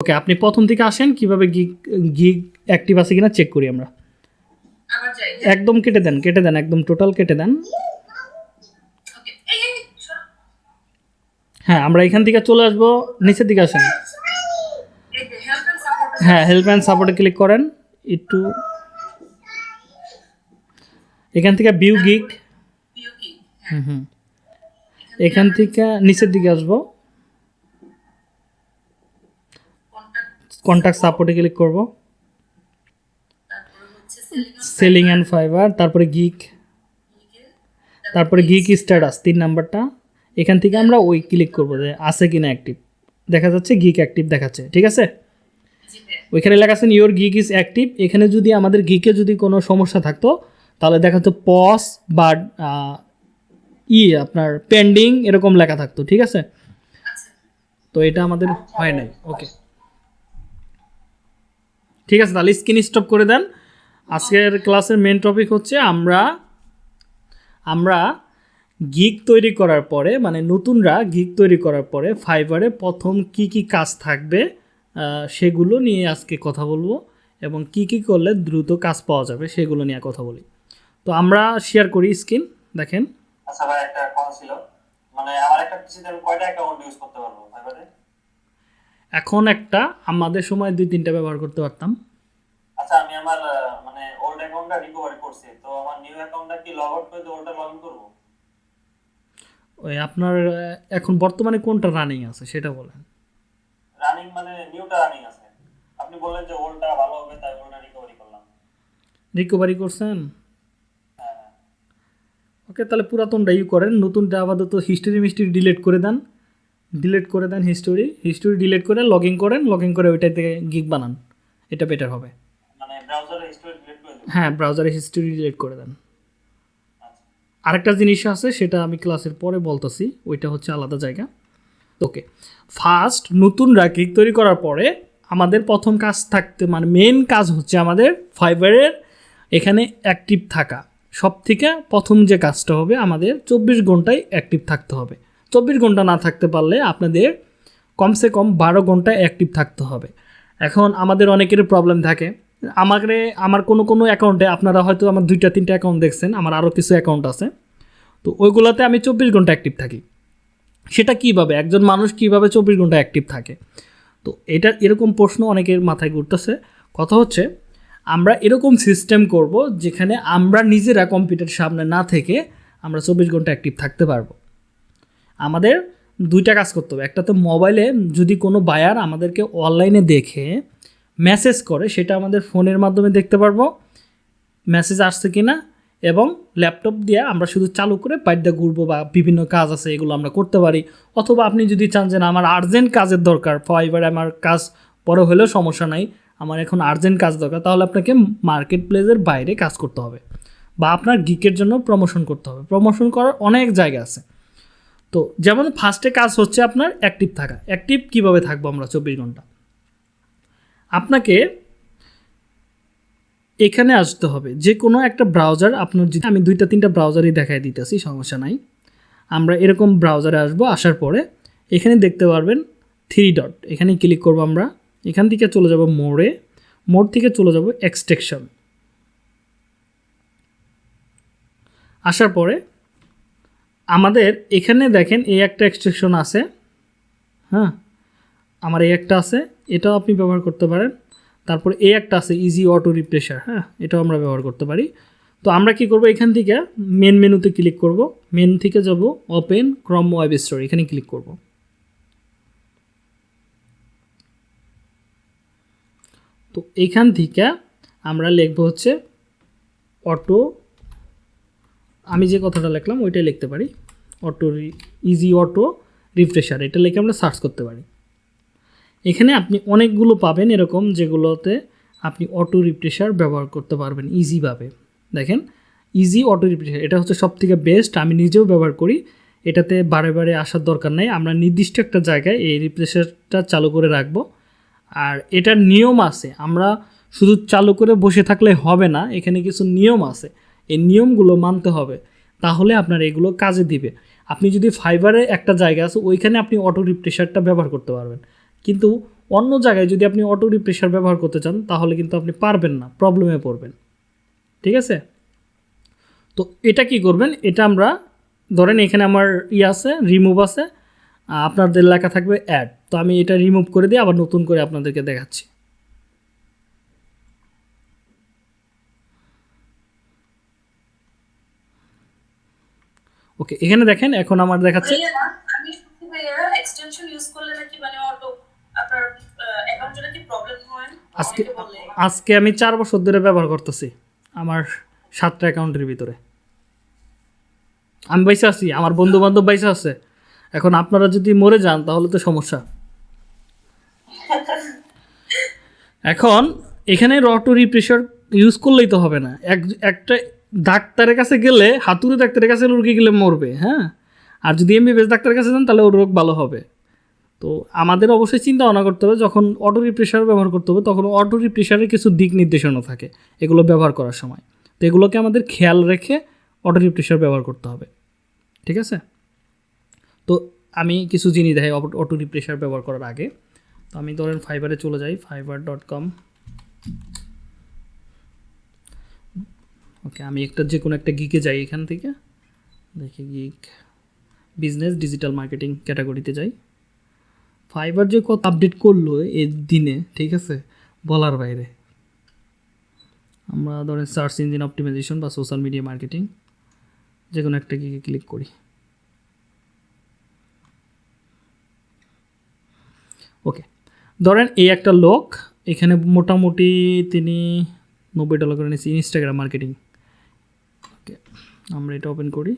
ওকে আপনি প্রথম থেকে আসেন কীভাবে গিগ গিগ অ্যাক্টিভ আছে কিনা চেক করি আমরা। একদম কেটে দেন কেটে দেন একদম টোটাল কেটে দেন। হ্যাঁ আমরা এখান থেকে চলে আসব নিচের দিকে আসেন। হ্যাঁ হেল্প অ্যান্ড সাপোর্টে ক্লিক করেন একটু। এখান থেকে বিউ গিগ হুম হুম। এখান থেকে নিচের দিকে আসব। কন্ট্যাক্ট সাপোর্টে ক্লিক করব। সেলিং অ্যান্ড ফাইবার তারপরে গিক তারপরে গিগ স্ট্যাটাস তিন নাম্বারটা। এখান থেকে আমরা ওই ক্লিক করব যে আছে কিনা অ্যাক্টিভ দেখা যাচ্ছে গিক অ্যাক্টিভ দেখাচ্ছে, ঠিক আছে? ওইখানে লেখা আছেন ইওর গিক ইজ অ্যাক্টিভ এখানে যদি আমাদের গিকে যদি কোনো সমস্যা থাকতো, তাহলে দেখা যাচ্ছে পস বা ই আপনার পেন্ডিং এরকম লেখা থাকতো, ঠিক আছে? তো এটা আমাদের হয় নাই ওকে ঠিক আছে তাহলে স্ক্রিন স্টপ করে দেন। আজকের ক্লাসের মেন টপিক হচ্ছে আমরা আমরা গিগ তৈরি করার পরে মানে নতুনরা গিগ তৈরি করার পরে ফাইবারে প্রথম কি কি কাজ থাকবে সেগুলো নিয়ে আজকে কথা বলব এবং কি কি করলে দ্রুত কাজ পাওয়া যাবে সেগুলো নিয়ে কথা বলি। তো আমরা শেয়ার করি স্ক্রিন দেখেন। আচ্ছা ভাই একটা কথা ছিল। মানে আমার একটা পিসিতে আমি কয়টা অ্যাকাউন্ট ইউজ করতে পারব ফাইবারে এখন একটা আমাদের সময় দুই তিনটা ব্যবহার করতে পারতাম। আচ্ছা আমি আমার মানে ওল্ড অ্যাকাউন্টটা রিকভারি করছি তো আমার নিউ অ্যাকাউন্টটা কি লগ আউট করে লগ ইন করব? ওই আপনার এখন বর্তমানে কোনটা রানিং আছে সেটা বলেন। রানিং মানে নিউটা রানিং আছে। আপনি বললেন যে ওল্ডটা ভালো হবে তাই ওল্ডটা রিকভারি করলাম। রিকভারি করছেন? হ্যাঁ হ্যাঁ। ওকে তাহলে পুরাতনটা ইউ করেন নতুনটা আপাতত হিস্টোরি মিস্ট্রি ডিলিট করে দেন। ডিলিট করে দেন হিস্টোরি হিস্টোরি ডিলিট করে লগ ইন করেন লগ ইন করে ওইটা থেকে গিগ বানান এটা বেটার হবে। হ্যাঁ ব্রাউজারে হিস্টোরি ডিলিট করে দেন। আচ্ছা। আরেকটা জিনিস আছে সেটা আমি ক্লাসের পরে বলতেছি ওইটা হচ্ছে আলাদা জায়গা। ওকে ফার্স্ট নতুনরা গিগ তৈরি করার পরে আমাদের প্রথম কাজ থাকতে মানে মেন কাজ হচ্ছে আমাদের ফাইবারের এখানে অ্যাক্টিভ থাকা। সব থেকে প্রথম যে কাজটা হবে আমাদের চব্বিশ ঘন্টায় অ্যাক্টিভ থাকতে হবে। চব্বিশ ঘণ্টা না থাকতে পারলে আপনাদের কমসে কম বারো ঘণ্টা অ্যাক্টিভ থাকতে হবে। এখন আমাদের অনেকেরই প্রবলেম থাকে আমাকে আমার কোনো কোনো অ্যাকাউন্টে আপনারা হয়তো আমার দুইটা, তিনটা অ্যাকাউন্ট দেখছেন, আমার আরও কিছু অ্যাকাউন্ট আছে। তো ওইগুলোতে আমি চব্বিশ ঘণ্টা অ্যাক্টিভ থাকি। সেটা কীভাবে? একজন মানুষ কীভাবে চব্বিশ ঘণ্টা অ্যাক্টিভ থাকে? তো এটা এরকম প্রশ্ন অনেকের মাথায় ঘুরতেছে। কথা হচ্ছে, আমরা এরকম সিস্টেম করব যেখানে আমরা নিজেরা কম্পিউটার সামনে না থেকে আমরা চব্বিশ ঘণ্টা অ্যাক্টিভ থাকতে পারব। আমাদের দুইটা কাজ করতে হবে। একটা তো মোবাইলে যদি কোনো বায়ার আমাদেরকে অনলাইনে দেখে মেসেজ করে, সেটা আমাদের ফোনের মাধ্যমে দেখতে পারব মেসেজ আসছে কি না এবং ল্যাপটপ দিয়ে আমরা শুধু চালু করে বাইরটা ঘুরবো বা বিভিন্ন কাজ আছে, এগুলো আমরা করতে পারি। অথবা আপনি যদি চান যে না, আমার আর্জেন্ট কাজের দরকার ফাইবার আমার কাজ পরে হলেও সমস্যা নাই, আমার এখন আর্জেন্ট কাজ দরকার, তাহলে আপনাকে মার্কেট প্লেসের বাইরে কাজ করতে হবে বা আপনার গিকের জন্য প্রমোশন করতে হবে। প্রমোশন করার অনেক জায়গা আছে। তো যেমন ফার্স্টে কাজ হচ্ছে আপনার অ্যাক্টিভ থাকা। অ্যাক্টিভ কীভাবে থাকব আমরা চব্বিশ ঘণ্টা? আপনাকে এখানে আসতে হবে। যে কোনো একটা ব্রাউজার আপনার যদি আমি দুইটা, তিনটা ব্রাউজারই দেখাই দিতেছি, সমস্যা নাই। আমরা এরকম ব্রাউজারে আসব, আসার পরে এখানে দেখতে পারবেন থ্রি ডট এখানে ক্লিক করব আমরা। এখান থেকে চলে যাব মোড়ে। মোড় থেকে চলে যাব এক্সটেকশন আসার পরে আমাদের এখানে দেখেন এই একটা এক্সটেকশন আছে। হ্যাঁ? আমার এই একটা আছে, এটাও আপনি ব্যবহার করতে পারেন। তারপর এই একটা আছে ইজি অটো রিপ্রেশার হ্যাঁ এটাও আমরা ব্যবহার করতে পারি। তো আমরা কি করব, এখান থেকে মেন মেনুতে ক্লিক করব। মেন থেকে যাব ওপেন ক্রম ওয়েব স্টোর এখানে ক্লিক করব। তো এখান থেকে আমরা লিখব হচ্ছে অটো আমি যে কথাটা লিখলাম, ওইটাই লিখতে পারি। অটো ইজি অটো রিফ্রেশার এটা লিখে আমরা সার্চ করতে পারি। এখানে আপনি অনেকগুলো পাবেন এরকম যেগুলোতে আপনি অটো রিপ্রেশার ব্যবহার করতে পারবেন ইজিভাবে দেখেন ইজি অটো রিপ্রেশার এটা হচ্ছে সব থেকে বেস্ট আমি নিজেও ব্যবহার করি। এটাতে বারে বারে আসার দরকার নেই। আমরা নির্দিষ্ট একটা জায়গায় এই রিপ্রেশারটা চালু করে রাখব। আর এটার নিয়ম আছে, আমরা শুধু চালু করে বসে থাকলে হবে না, এখানে কিছু নিয়ম আছে। এই নিয়মগুলো মানতে হবে, তাহলে আপনার এগুলো কাজে দিবে। আপনি যদি ফাইবারে একটা জায়গা আছে, ওইখানে আপনি অটো রিপ্রেশারটা ব্যবহার করতে পারবেন। কিন্তু অন্য জায়গায় যদি আপনি অটো রিপ্রেশার ব্যবহার করতে চান, তাহলে কিন্তু আপনি পারবেন না প্রবলেমে পড়বেন। ঠিক আছে? তো এটা কি করবেন? এটা আমরা, ধরেন এখানে আমার ই আছে রিমুভ আছে আপনাদের লেখা থাকবে অ্যাড তো আমি এটা রিমুভ করে দিয়ে আবার নতুন করে আপনাদেরকে দেখাচ্ছি। ওকে এখানে দেখেন, এখন আমার দেখাচ্ছে আজকে আজকে আমি চার বছর ধরে ব্যবহার করতেছি আমার সাতটা অ্যাকাউন্টের ভিতরে। আমি বাইসে আছি, আমার বন্ধু বান্ধব বাইসে আছে। এখন আপনারা যদি মরে যান, তাহলে তো সমস্যা। এখন এখানে রটো রিপ্রেশার ইউজ করলেই তো হবে না। এক, একটা ডাক্তারের কাছে গেলে, হাতুড়ে ডাক্তারের কাছে রুগী গেলে মরবে হ্যাঁ? আর যদি এমবিবিএস ডাক্তারের কাছে যান, তাহলে ওর রোগ ভালো হবে। তো আমাদের অবশ্যই চিন্তা ভাবনা করতে হবে, যখন অটো রিপ্রেশার ব্যবহার করতে হবে, তখন অটো রিপ্রেশারের কিছু দিক নির্দেশনা থাকে, এগুলো ব্যবহার করার সময়। তো এগুলোকে আমাদের খেয়াল রেখে অটো রিপ্রেশার ব্যবহার করতে হবে, ঠিক আছে? তো আমি কিছু জিনিস দেখাই অটো রিপ্রেশার ব্যবহার করার আগে। তো আমি ধরেন ফাইবারে চলে যাই ফাইবার ডট কম ওকে, আমি একটা যে কোনো একটা গিকে যাই এখান থেকে। দেখি গিক বিজনেস ডিজিটাল মার্কেটিং ক্যাটাগরিতে যাই। ফাইবার যে কত আপডেট করল এই দিনে, ঠিক আছে? বলার বাইরে। আমরা ধরেন সার্চ ইঞ্জিন অপটিমাইজেশন বা সোশ্যাল মিডিয়া মার্কেটিং যে কোনো একটা গিকে ক্লিক করি। ওকে ধরেন এই একটা লোক, এখানে মোটামুটি তিনি নব্বই ডলার করে নিয়েছি ইনস্টাগ্রাম মার্কেটিং ওকে আমরা এটা ওপেন করি।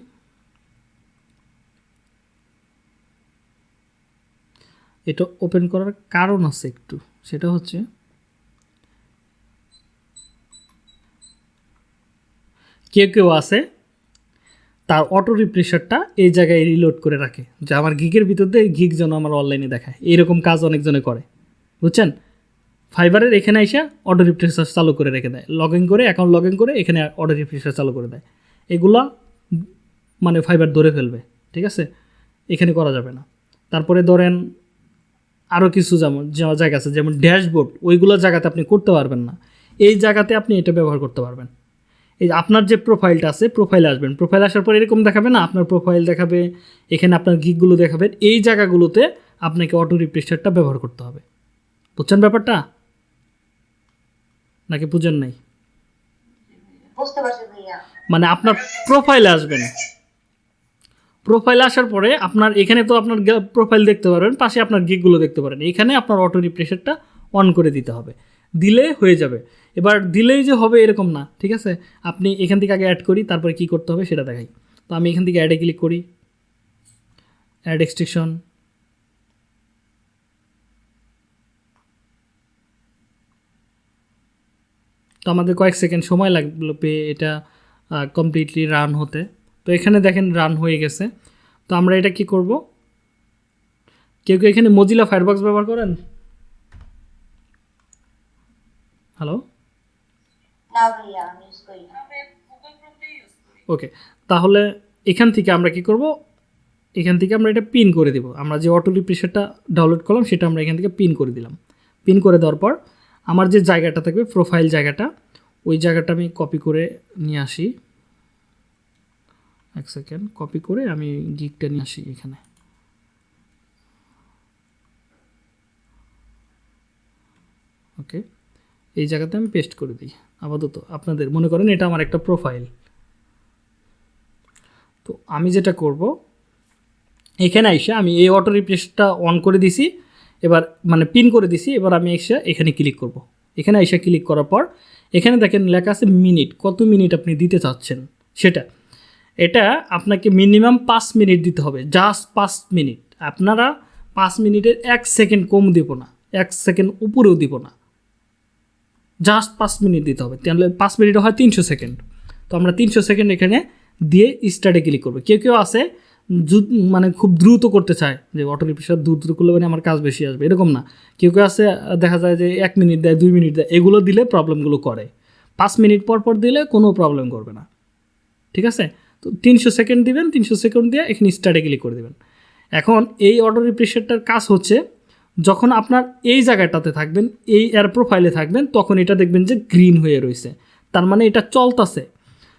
এটা ওপেন করার কারণ আছে একটু। সেটা হচ্ছে, কেউ কেউ আছে, তার অটো রিপ্রেশারটা এই জায়গায় রিলোড করে রাখে। যে আমার গিগের ভিতর দিয়ে গিগ যেন আমার অনলাইনে দেখায়। এইরকম কাজ অনেকজনে করে। বুঝছেন? ফাইবারের এখানে এসে অটো রিপ্রেশার চালু করে রেখে দেয়। লগ ইন করে অ্যাকাউন্ট লগ ইন করে এখানে অটো রিপ্রেশার চালু করে দেয়। এগুলা মানে ফাইবার ধরে ফেলবে। ঠিক আছে? এখানে করা যাবে না। তারপরে ধরেন আরও কিছু যেমন জায়গা আছে যেমন ড্যাশবোর্ড ওইগুলো জায়গাতে আপনি করতে পারবেন না। এই জায়গাতে আপনি এটা ব্যবহার করতে পারবেন। এই যে আপনার যে প্রোফাইলটা আছে প্রোফাইলে আসবেন। প্রোফাইল আসার পর এরকম দেখাবে না আপনার প্রোফাইল দেখাবে এখানে আপনার গিকগুলো দেখাবে। এই জায়গাগুলোতে আপনাকে অটো রিপ্রেশারটা ব্যবহার করতে হবে। বুঝছেন ব্যাপারটা? নাকি বুঝেন নাই? মানে আপনার প্রোফাইলে আসবেন। প্রোফাইলে আসার পরে আপনার এখানে তো আপনার প্রোফাইল দেখতে পারবেন, পাশে আপনার গিকগুলো দেখতে পারেন। এখানে আপনার অটো রিপ্রেশারটা অন করে দিতে হবে। দিলে হয়ে যাবে। এবার দিলেই যে হবে এরকম না, ঠিক আছে? আপনি এখান থেকে আগে অ্যাড করি, তারপরে কি করতে হবে সেটা দেখাই। তো আমি এখান থেকে অ্যাডে ক্লিক করি। অ্যাড এক্সটেকশন তো আমাদের কয়েক সেকেন্ড সময় লাগল পেয়ে এটা কমপ্লিটলি রান হতে। তো এখানে দেখেন রান হয়ে গেছে। তো আমরা এটা কি করব? কেউ কেউ এখানে মজিলা ফায়ারবক্স ব্যবহার করেন? হ্যালো ওকে তাহলে এখান থেকে আমরা কি করব? এখান থেকে আমরা এটা পিন করে দিব। আমরা যে অটো রিপ্রেশারটা ডাউনলোড করলাম সেটা আমরা এখান থেকে পিন করে দিলাম। পিন করে দেওয়ার পর আমার যে জায়গাটা থাকবে প্রোফাইল জায়গাটা ওই জায়গাটা আমি কপি করে নিয়ে আসি। এক সেকেন্ড কপি করে আমি গিকটা নিয়ে আসি এখানে। ওকে এই জায়গাতে আমি পেস্ট করে দিই, আপাতত। আপনাদের মনে করেন এটা আমার একটা প্রোফাইল তো আমি যেটা করব, এখানে এসে আমি এই অটো রিপ্লেসটা অন করে দিছি, এবার মানে পিন করে দিছি, এবার আমি এসে এখানে ক্লিক করব। এখানে এসে ক্লিক করার পর, এখানে দেখেন লেখা আছে মিনিট কত মিনিট আপনি দিতে চাচ্ছেন সেটা। এটা আপনাকে মিনিমাম পাঁচ মিনিট দিতে হবে জাস্ট পাঁচ মিনিট আপনারা পাঁচ মিনিটের এক সেকেন্ড কম দিব না, এক সেকেন্ড উপরেও দিব না। জাস্ট পাঁচ মিনিট দিতে হবে, তাহলে পাঁচ মিনিট হয় তিনশো সেকেন্ড তো আমরা তিনশো সেকেন্ড এখানে দিয়ে স্টার্টে ক্লিক করব। কেউ কেউ আছে মানে খুব দ্রুত করতে চায়, যে অটো রিপ্রেশার দ্রুত করলে মানে আমার কাজ বেশি আসবে, এরকম না। কেউ কেউ আছে, দেখা যায় যে এক মিনিট দেয়, দুই মিনিট দেয়, এগুলো দিলে প্রবলেমগুলো করে। পাঁচ মিনিট পর পর দিলে কোনো প্রবলেম করবে না। ঠিক আছে? তো তিনশো সেকেন্ড দিবেন, তিনশো সেকেন্ড দিয়ে এখানে স্টার্টে ক্লিক করে দেবেন। এখন এই অটো রিপ্রেশারটার কাজ হচ্ছে, যখন আপনার এই জায়গাটাতে থাকবেন, এই এয়ার প্রোফাইলে থাকবেন, তখন এটা দেখবেন যে গ্রিন হয়ে রয়েছে। তার মানে এটা চলতেছে।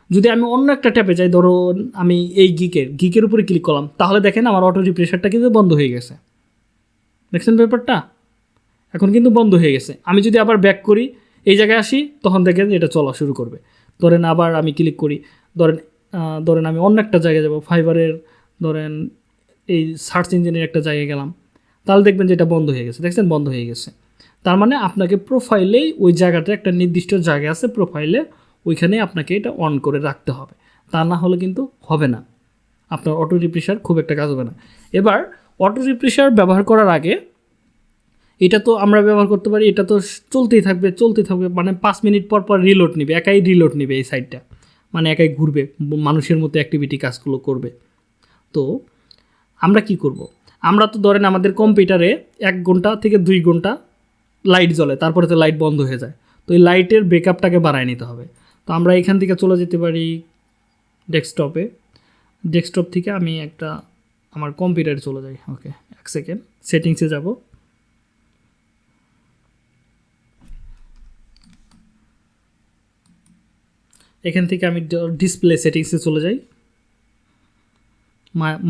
যদি আমি অন্য একটা ট্যাপে যাই, ধরুন আমি এই গিকের গিকের উপরে ক্লিক করলাম, তাহলে দেখেন আমার অটো রিপ্রেশারটা কিন্তু বন্ধ হয়ে গেছে। দেখছেন ব্যাপারটা? এখন কিন্তু বন্ধ হয়ে গেছে। আমি যদি আবার ব্যাক করি, এই জায়গায় আসি, তখন দেখেন এটা চলা শুরু করবে। ধরেন আবার আমি ক্লিক করি, ধরেন ধরেন আমি অন্য একটা জায়গায় যাব, ফাইবারের ধরেন এই সার্চ ইঞ্জিনের একটা জায়গায় গেলাম, তাহলে দেখবেন যে এটা বন্ধ হয়ে গেছে, দেখছেন? বন্ধ হয়ে গেছে। তার মানে আপনাকে প্রোফাইলেই ওই জায়গাটা একটা নির্দিষ্ট জায়গা আছে প্রোফাইলে ওইখানে আপনাকে এটা অন করে রাখতে হবে। তা না হলে কিন্তু হবে না। আপনার অটো রিপ্রেশার খুব একটা কাজ হবে না। এবার অটো রিপ্রেশার ব্যবহার করার আগে এটা তো আমরা ব্যবহার করতে পারি, এটা তো চলতেই থাকবে চলতেই থাকবে মানে পাঁচ মিনিট পর পর রিলোড নিবে, একাই রিলোড নিবে এই সাইডটা মানে একাই ঘুরবে, মানুষের মতো অ্যাক্টিভিটি কাজগুলো করবে। তো আমরা কি করব। আমরা তো ধরেন আমাদের কম্পিউটারে এক ঘণ্টা থেকে দুই ঘণ্টা লাইট জ্বলে, তারপরে তো লাইট বন্ধ হয়ে যায়। তো এই লাইটের ব্রেকআপটাকে বাড়ায় নিতে হবে। তো আমরা এখান থেকে চলে যেতে পারি ডেস্কটপে ডেস্কটপ থেকে আমি একটা, আমার কম্পিউটারে চলে যাই ওকে এক সেকেন্ড সেটিংসে যাব। এখান থেকে আমি ডিসপ্লে সেটিংসে চলে যাই।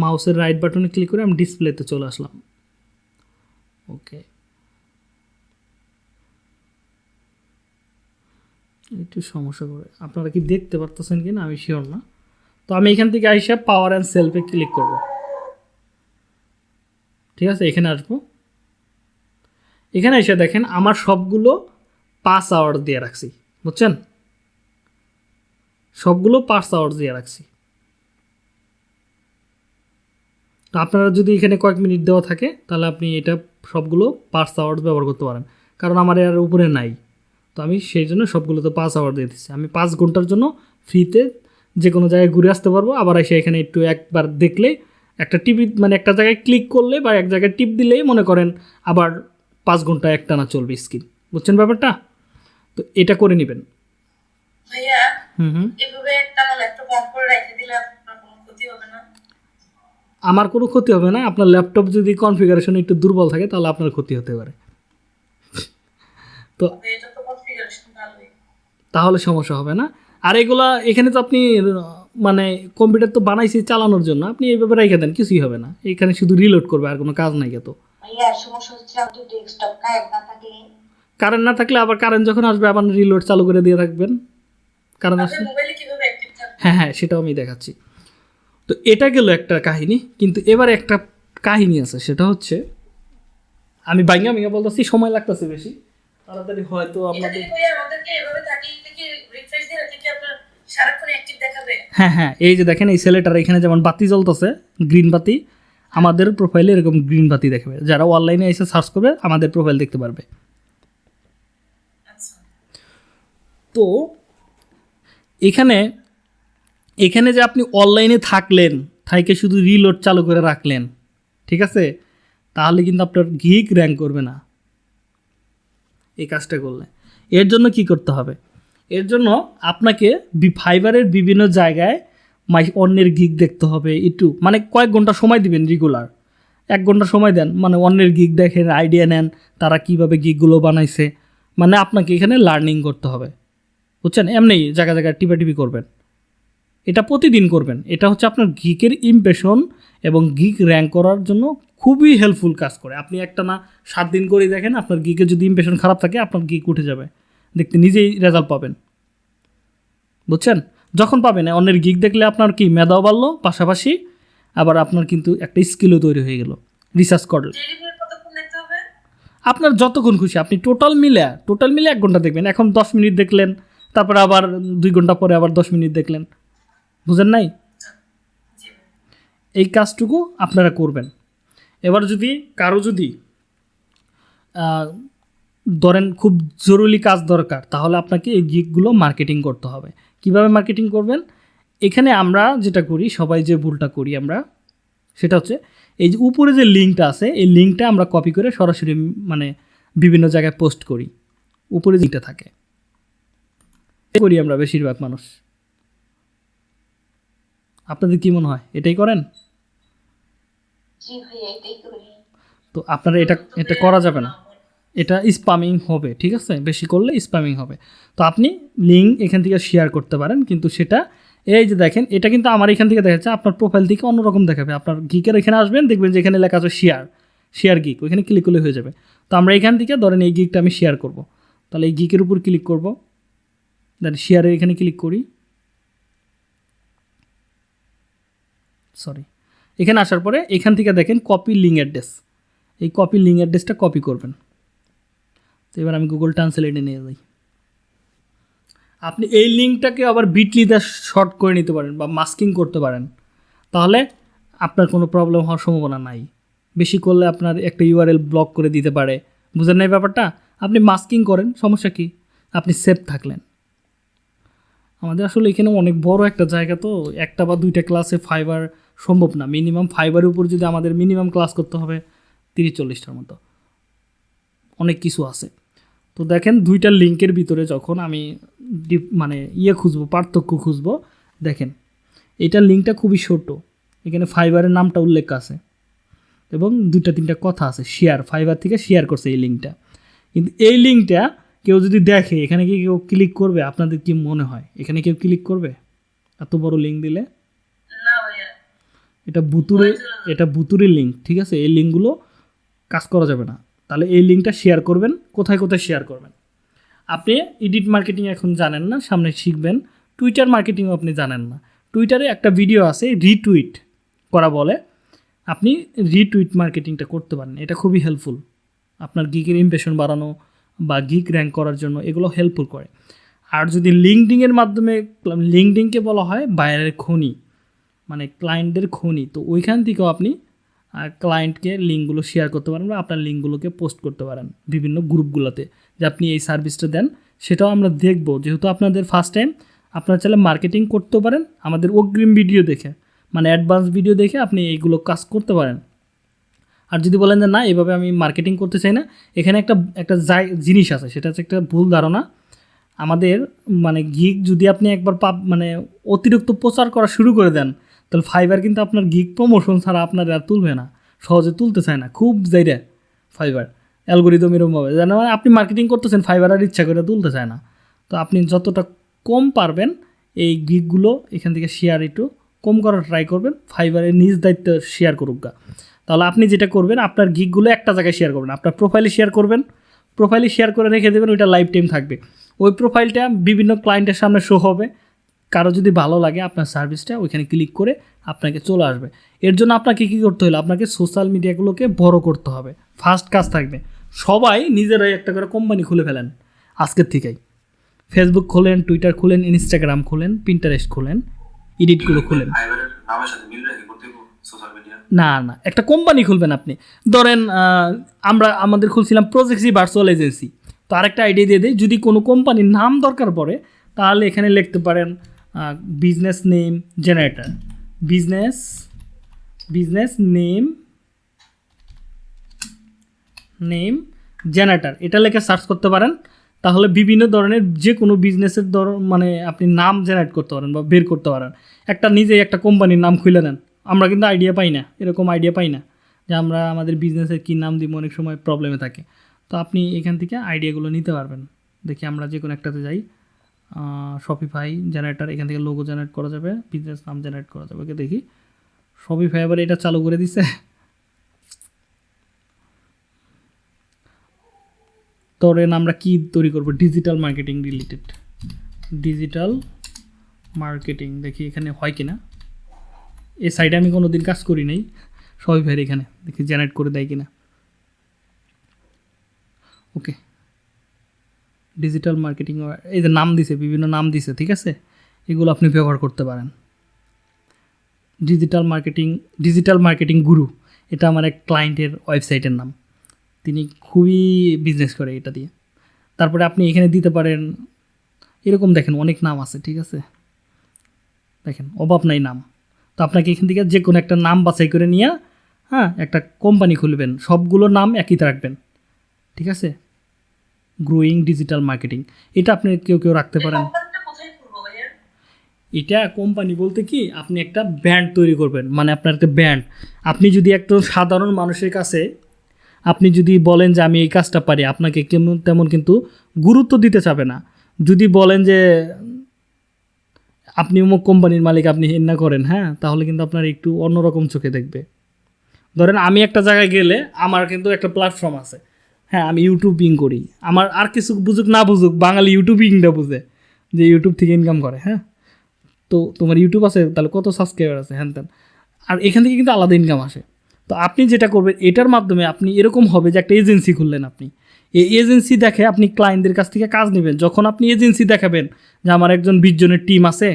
মাউসের রাইট বাটনে ক্লিক করে আমি ডিসপ্লেতে চলে আসলাম। ওকে একটু সমস্যা করে। আপনারা কি দেখতে পারতেছেন কি না আমি শিওর না। তো আমি এখান থেকে আইসা পাওয়ার অ্যান্ড সেলফে ক্লিক করব। ঠিক আছে? এখানে আসব। এখানে এসে দেখেন আমার সবগুলো পাঁচ আওয়ার দিয়ে রাখছি। বুঝছেন? সবগুলো পাঁচ আওয়ার দিয়ে রাখছি। তো আপনারা যদি এখানে কয়েক মিনিট দেওয়া থাকে, তাহলে আপনি এটা সবগুলো পাঁচ আওয়ার ব্যবহার করতে পারেন। কারণ আমার এর উপরে নাই। তো আমি সেই জন্য সবগুলোতে পাঁচ আওয়ার দিয়ে দিচ্ছি। আমি পাঁচ ঘণ্টার জন্য ফ্রিতে যে কোনো জায়গায় ঘুরে আসতে পারব। আবার এসে এখানে একটু একবার দেখলে একটা টিভি মানে একটা জায়গায় ক্লিক করলে বা এক জায়গায় টিপ দিলেই মনে করেন আবার পাঁচ ঘণ্টা একটানা চলবে স্ক্রিন বুঝছেন ব্যাপারটা? তো এটা করে নেবেন। এভাবে আমার ল্যাপটপ অন করে রেখে দিলে আপনার কোনো ক্ষতি হবে না? আমার কোনো ক্ষতি হবে না। আপনার ল্যাপটপ যদি কনফিগারেশন একটু দুর্বল থাকে তাহলে আপনার ক্ষতি হতে পারে। তো তাহলে সমস্যা হবে না। আর এগুলা এখানে তো আপনি মানে কম্পিউটার তো বানাইছি চালানোর জন্য আপনি এইভাবে রেখে দেন কিছুই হবে না। এখানে শুধু রিলোড করবে আর কোনো কাজ নাই তো কারেন্ট না থাকলে কারেন্ট না থাকলে আবার কারেন্ট যখন আসবে আবার রিলোড চালু করে দিয়ে রাখবেন কারণ আসলে হ্যাঁ হ্যাঁ সেটাও আমি দেখাচ্ছি। তো এটা গেল একটা কাহিনী কিন্তু এবার একটা কাহিনী আছে সেটা হচ্ছে আমি বাইঙ্গা মিঙ্গা বলতেছি সময় লাগতেছে বেশি। তাড়াতাড়ি হয়তো আপনাদের হ্যাঁ হ্যাঁ এই যে দেখেন এই ছেলেটার এখানে যেমন বাতি জ্বলতেছে গ্রিন বাতি আমাদের প্রোফাইলে এরকম গ্রিন বাতি দেখাবে। যারা অনলাইনে এসে সার্চ করবে আমাদের প্রোফাইল দেখতে পারবে। আচ্ছা। তো এখানে এখানে যে আপনি অনলাইনে থাকলেন, থাইকে শুধু রিলোড চালু করে রাখলেন, ঠিক আছে? তাহলে কিন্তু আপনার গিক র্যাঙ্ক করবে না। এই কাজটা করলে। এর জন্য কি করতে হবে? এর জন্য আপনাকে ফাইবারের বিভিন্ন জায়গায় মাই অন্যের গিক দেখতে হবে, একটু মানে কয়েক ঘণ্টা সময় দিবেন রেগুলার এক ঘণ্টা সময় দেন মানে অন্যের গিক দেখেন আইডিয়া নেন, তারা কীভাবে গিকগুলো বানাইছে। মানে আপনাকে এখানে লার্নিং করতে হবে। বুঝছেন? এমনি জায়গা জায়গায় টিপাটিপি করবেন। এটা প্রতিদিন করবেন। এটা হচ্ছে আপনার গিকের ইমপ্রেশন এবং গিক র্যাঙ্ক করার জন্য খুবই হেল্পফুল কাজ করে। আপনি একটা না সাত দিন করে দেখেন, আপনার গিকের যদি ইমপ্রেশন খারাপ থাকে, আপনার গিক উঠে যাবে। দেখতে নিজেই রেজাল্ট পাবেন। বুঝছেন? যখন পাবেন, অন্যের গিক দেখলে আপনার কি মেধাও বাড়লো, পাশাপাশি আবার আপনার কিন্তু একটা স্কিলও তৈরি হয়ে গেল। রিসার্চ করলে আপনার যতক্ষণ খুশি, আপনি টোটাল মিলে টোটাল মিলে এক ঘণ্টা দেখবেন। এখন দশ মিনিট দেখলেন তারপরে আবার দুই ঘণ্টা পরে আবার দশ মিনিট দেখলেন। বুঝেন নাই? এই কাজটুকু আপনারা করবেন। এবার যদি কারও যদি ধরেন খুব জরুরি কাজ দরকার, তাহলে আপনাকে এই গিকগুলো মার্কেটিং করতে হবে। কীভাবে মার্কেটিং করবেন? এখানে আমরা যেটা করি, সবাই যে ভুলটা করি আমরা, সেটা হচ্ছে এই যে উপরে যে লিঙ্কটা আছে, এই লিঙ্কটা আমরা কপি করে সরাসরি মানে বিভিন্ন জায়গায় পোস্ট করি। উপরে যেটা থাকে। করি আমরা বেশিরভাগ মানুষ। আপনাদের কি মনে হয় এটাই করেন? তো আপনারা এটা এটা করা যাবে না। এটা স্পামিং হবে ঠিক আছে? বেশি করলে স্পামিং হবে। তো আপনি লিঙ্ক এখান থেকে শেয়ার করতে পারেন কিন্তু সেটা এই যে দেখেন এটা কিন্তু আমার এখান থেকে দেখাচ্ছে আপনার প্রোফাইল থেকে অন্যরকম দেখাবে। আপনার গিকের এখানে আসবেন দেখবেন যে এখানে লেখা আছে শেয়ার শেয়ার গিক ওইখানে ক্লিক করলে হয়ে যাবে। তো আমরা এখান থেকে ধরেন এই গিকটা আমি শেয়ার করব। তাহলে এই গিকের উপর ক্লিক করব। দেন শেয়ারের এখানে ক্লিক করি। সরি এখানে আসার পরে এখান থেকে দেখেন কপি লিঙ্ক অ্যাড্রেস এই কপি লিঙ্ক অ্যাড্রেসটা কপি করবেন। তো এবার আমি গুগল ট্রান্সলেটে নিয়ে যাই। আপনি এই লিঙ্কটাকে আবার বিটলিতে শর্ট করে নিতে পারেন বা মাস্কিং করতে পারেন। তাহলে আপনার কোনো প্রবলেম হওয়ার সম্ভাবনা নাই। বেশি করলে আপনার একটা ইউআরএল ব্লক করে দিতে পারে। বুঝেন না এই ব্যাপারটা? আপনি মাস্কিং করেন, সমস্যা কি? আপনি সেফ থাকলেন। আমাদের আসলে এখানে অনেক বড় একটা জায়গা তো, একটা বা দুইটা ক্লাসে ফাইবার সম্ভব না। মিনিমাম ফাইবারের উপর যদি আমাদের মিনিমাম ক্লাস করতে হবে, তিরিশ চল্লিশটার মতো। অনেক কিছু আছে। তো দেখেন দুইটা লিঙ্কের ভিতরে যখন আমি মানে ইয়ে খুঁজবো, পার্থক্য খুঁজবো, দেখেন, এটা লিঙ্কটা খুবই ছোট। এখানে ফাইবারের নামটা উল্লেখ আছে। এবং দুইটা তিনটা কথা আছে শেয়ার ফাইবার থেকে শেয়ার করছে এই লিঙ্কটা কিন্তু এই লিঙ্কটা কেউ যদি দেখে এখানে কি কেউ ক্লিক করবে? আপনাদের কি মনে হয়? এখানে কেউ ক্লিক করবে? এত বড় লিঙ্ক দিলে? এটা বুতুরে এটা বুতুরের লিঙ্ক ঠিক আছে? এই লিঙ্কগুলো কাজ করা যাবে না। তাহলে এই লিঙ্কটা শেয়ার করবেন কোথায় কোথায় শেয়ার করবেন? আপনি এডিট মার্কেটিং এখন জানেন না সামনে শিখবেন। টুইটার মার্কেটিংও আপনি জানেন না। টুইটারে একটা ভিডিও আছে রিটুইট করা বলে। আপনি রিটুইট মার্কেটিংটা করতে পারেন এটা খুবই হেল্পফুল আপনার গিকের ইমপ্রেশন বাড়ানো বা গিক র্যাঙ্ক করার জন্য এগুলো হেল্পফুল করে। আর যদি লিঙ্কডিংয়ের মাধ্যমে লিঙ্কডিংকে বলা হয় বাইরের খনি মানে ক্লায়েন্টদের খনি, তো ওইখান থেকেও আপনি ক্লায়েন্টকে লিঙ্কগুলো শেয়ার করতে পারেন বা আপনার লিঙ্কগুলোকে পোস্ট করতে পারেন বিভিন্ন গ্রুপগুলোতে যে আপনি এই সার্ভিসটা দেন। সেটাও আমরা দেখব। যেহেতু আপনাদের ফার্স্ট টাইম আপনারা চাইলে মার্কেটিং করতে পারেন। আমাদের অগ্রিম ভিডিও দেখে মানে অ্যাডভান্স ভিডিও দেখে আপনি এইগুলো কাজ করতে পারেন। আর যদি বলেন যে না, এভাবে আমি মার্কেটিং করতে চাই না, এখানে একটা একটা জিনিস আছে, সেটা হচ্ছে একটা ভুল ধারণা। আমাদের মানে গিগ যদি আপনি একবার পাপ মানে অতিরিক্ত প্রচার করা শুরু করে দেন, তাহলে ফাইবার কিন্তু আপনার গিগ প্রমোশন ছাড়া আপনার আর তুলবে না, সহজে তুলতে চায় না, খুব যাইরে ফাইবার অ্যালগোরিদম এরকমভাবে যেন আপনি মার্কেটিং করতেছেন ফাইবার আর ইচ্ছা করে তুলতে চায় না। তো আপনি যতটা কম পারবেন, এই গিগগুলো এখান থেকে শেয়ার একটু কম করার ট্রাই করবেন ফাইবারের নিজ দায়িত্ব শেয়ার করুক গা। তাহলে আপনি যেটা করবেন, আপনার গিগগুলো একটা জায়গায় শেয়ার করবেন। আপনার প্রোফাইলে শেয়ার করবেন প্রোফাইলে শেয়ার করে রেখে দেবেন, ওইটা লাইফ টাইম থাকবে। ওই প্রোফাইলটা বিভিন্ন ক্লায়েন্টের সামনে শো হবে। কারও যদি ভালো লাগে আপনার সার্ভিসটা ওইখানে ক্লিক করে আপনাকে চলে আসবে। এর জন্য আপনাকে কী করতে হলো? আপনাকে সোশ্যাল মিডিয়াগুলোকে বড় করতে হবে। ফার্স্ট কাজ থাকবে, সবাই নিজেরাই একটা করে কোম্পানি খুলে ফেলেন, আজকের থেকেই। ফেসবুক খোলেন টুইটার খুলেন ইনস্টাগ্রাম খুলেন পিন্টারেস্ট খুলেন এডিটগুলো খুলেন ফাইবারের নামের সাথে মিল রেখে করতে সোশ্যাল মিডিয়া না না, একটা কোম্পানি খুলবেন আপনি। ধরেন আমরা আমাদের খুলছিলাম প্রজেক্সি ভার্চুয়াল এজেন্সি তো আরেকটা আইডিয়া দিয়ে দিই, যদি কোনো কোম্পানির নাম দরকার পড়ে, তাহলে এখানে লিখতে পারেন business name generator business business name name generator এটা লেখে সার্চ করতে পারেন, তাহলে বিভিন্ন ধরনের যে কোনো বিজনেসের ধর মানে আপনি নাম জেনারেট করতে পারেন বা বের করতে পারেন। একটা নিজেই একটা কোম্পানির নাম খুলে নেন। আমরা কিন্তু আইডিয়া পাই না, এরকম আইডিয়া পাই না যে আমরা আমাদের বিজনেসের কী নাম দিব, অনেক সময় প্রবলেমে থাকে। তো আপনি এখান থেকে আইডিয়াগুলো নিতে পারবেন। দেখি আমরা যে কোনো একটাতে যাই শপিফাই জেনারেটার এখান থেকে লোগো জেনারেট করা যাবে বিজনেস নাম জেনারেট করা যাবে। ওকে, দেখি। শপিফাই আবার এটা চালু করে দিছে। ধরেন আমরা কি তৈরি করব? Digital marketing related digital marketing দেখি এখানে হয় কিনা। এই সাইডে আমি কোনো দিন কাজ করি নাই। সবাই ভাইয়ের এখানে, দেখি জেনারেট করে দেয় কিনা। ওকে ডিজিটাল মার্কেটিং এই যে নাম দিছে, বিভিন্ন নাম দিছে, ঠিক আছে? এগুলো আপনি ব্যবহার করতে পারেন। ডিজিটাল মার্কেটিং ডিজিটাল মার্কেটিং গুরু এটা আমার এক ক্লায়েন্টের ওয়েবসাইটের নাম। তিনি খুবই বিজনেস করে এটা দিয়ে। তারপরে আপনি এখানে দিতে পারেন। এরকম দেখেন, অনেক নাম আছে, ঠিক আছে? দেখেন, অভাব নাই নাম। আপনাকে এখান থেকে যে কোনো একটা নাম বাছাই করে নিয়ে হ্যাঁ একটা কোম্পানি খুলবেন। সবগুলো নাম একই রাখবেন। ঠিক আছে? গ্রোয়িং ডিজিটাল মার্কেটিং এটা আপনি কেউ কেউ রাখতে পারেন। এটা কোম্পানি বলতে কি আপনি একটা ব্র্যান্ড তৈরি করবেন। মানে আপনার একটা ব্র্যান্ড আপনি যদি একটা সাধারণ মানুষের কাছে আপনি যদি বলেন যে আমি এই কাজটা পারি আপনাকে কেমন তেমন কিন্তু গুরুত্ব দিতে চাবে না। যদি বলেন যে আপনি অমুক কোম্পানির মালিক, আপনি হিন্না করেন হ্যাঁ? তাহলে কিন্তু আপনার একটু অন্যরকম চোখে দেখবে। ধরেন আমি একটা জায়গায় গেলে আমার কিন্তু একটা প্ল্যাটফর্ম আছে। হ্যাঁ আমি ইউটিউবিং করি। আমার আর কিছু বুঝুক না বুঝুক, বাঙালি ইউটিউবিংটা বুঝে যে ইউটিউব থেকে ইনকাম করে হ্যাঁ? তো তোমার ইউটিউব আছে, তাহলে কত সাবস্ক্রাইবার আছে, হ্যান ত্যান। আর এখান থেকে কিন্তু আলাদা ইনকাম আসে। তো আপনি যেটা করবেন, এটার মাধ্যমে আপনি এরকম হবে যে একটা এজেন্সি খুললেন আপনি। এই এজেন্সি দেখে আপনি ক্লায়েন্টদের কাছ থেকে কাজ নেবেন। যখন আপনি এজেন্সি দেখাবেন যে আমার একজন বিশজনের টিম আছে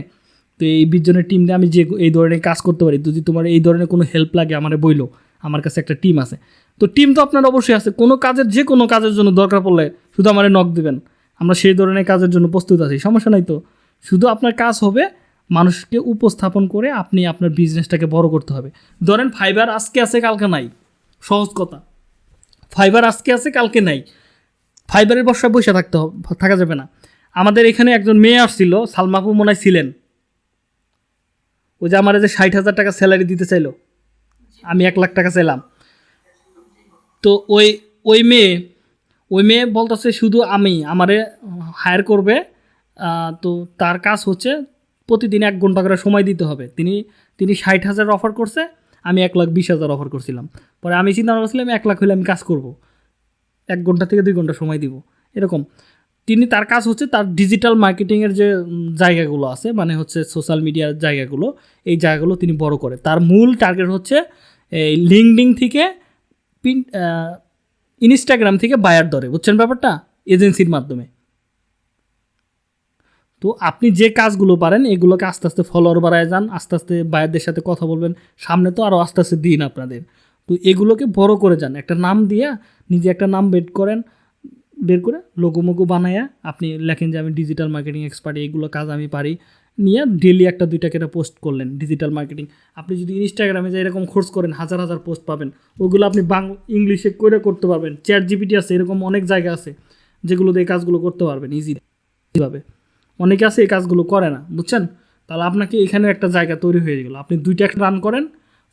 তো এই বিশ জনের টিম দিয়ে আমি যে এই ধরনের কাজ করতে পারি, যদি তোমার এই ধরনের কোনো হেল্প লাগে আমার বইলো, আমার কাছে একটা টিম আছে। তো টিম তো আপনার অবশ্যই আছে, কোনো কাজের যে কোনো কাজের জন্য দরকার পড়লে শুধু আমার নক দেবেন। আমরা সেই ধরনের কাজের জন্য প্রস্তুত আছি, সমস্যা নাই তো। শুধু আপনার কাজ হবে মানুষকে উপস্থাপন করে আপনি আপনার বিজনেসটাকে বড় করতে হবে। ধরেন ফাইবার আজকে আছে, কালকে নাই, সহজ কথা। ফাইবার আজকে আছে, কালকে নাই ফাইবারের বর্ষায় বসে থাকতে হবে থাকা যাবে না। আমাদের এখানে একজন মেয়ে আসছিল সালমাপু মনে ছিলেন। ওই যে আমার যে ষাট হাজার টাকা স্যালারি দিতে চাইলো, আমি এক লাখ টাকা চাইলাম। তো ওই ওই মেয়ে ওই মেয়ে বলতেছে শুধু আমি, আমারে হায়ার করবে তো তার কাজ হচ্ছে প্রতিদিন এক ঘণ্টা করে সময় দিতে হবে। তিনি তিনি ষাট হাজার অফার করছে, আমি এক লাখ বিশ হাজার অফার করছিলাম। পরে আমি চিন্তা করছিলাম, এক লাখ হলে আমি কাজ করব। এক ঘণ্টা থেকে দুই ঘণ্টা সময় দিব। এরকম। তিনি তার কাজ হচ্ছে তার ডিজিটাল মার্কেটিংয়ের যে জায়গাগুলো আছে মানে হচ্ছে সোশ্যাল মিডিয়ার জায়গাগুলো, এই জায়গাগুলো তিনি বড় করে। তার মূল টার্গেট হচ্ছে এই লিঙ্কডিং থেকে পিন ইনস্টাগ্রাম থেকে বায়ার ধরে। বুঝছেন ব্যাপারটা? এজেন্সির মাধ্যমে। তো আপনি যে কাজগুলো পারেন, এগুলোকে আস্তে আস্তে ফলোয়ার বাড়ায় যান, আস্তে আস্তে বায়ারদের সাথে কথা বলবেন, সামনে তো আরও আস্তে আস্তে দিন আপনাদের। তো এগুলোকে বড় করে যান। একটা নাম দিয়া নিজে একটা নাম বের করেন বের করে লোগো মোগো বানায়া আপনি লেখেন যে আমি ডিজিটাল মার্কেটিং এক্সপার্ট এইগুলো কাজ আমি পারি। নিয়ে ডেলি একটা দুইটা কেটে পোস্ট করলেন ডিজিটাল মার্কেটিং আপনি যদি ইনস্টাগ্রামে যে এরকম খোঁজ করেন, হাজার হাজার পোস্ট পাবেন। ওগুলো আপনি বাং, ইংলিশে করে করতে পারবেন। চ্যাট জিপিটি আছে, এরকম অনেক জায়গা আছে যেগুলোতে এই কাজগুলো করতে পারবেন ইজিভাবে অনেকে আছে এই কাজগুলো করে না, বুঝছেন? তাহলে আপনাকে এখানে একটা জায়গা তৈরি হয়ে গেলো। আপনি দুইটা রান করেন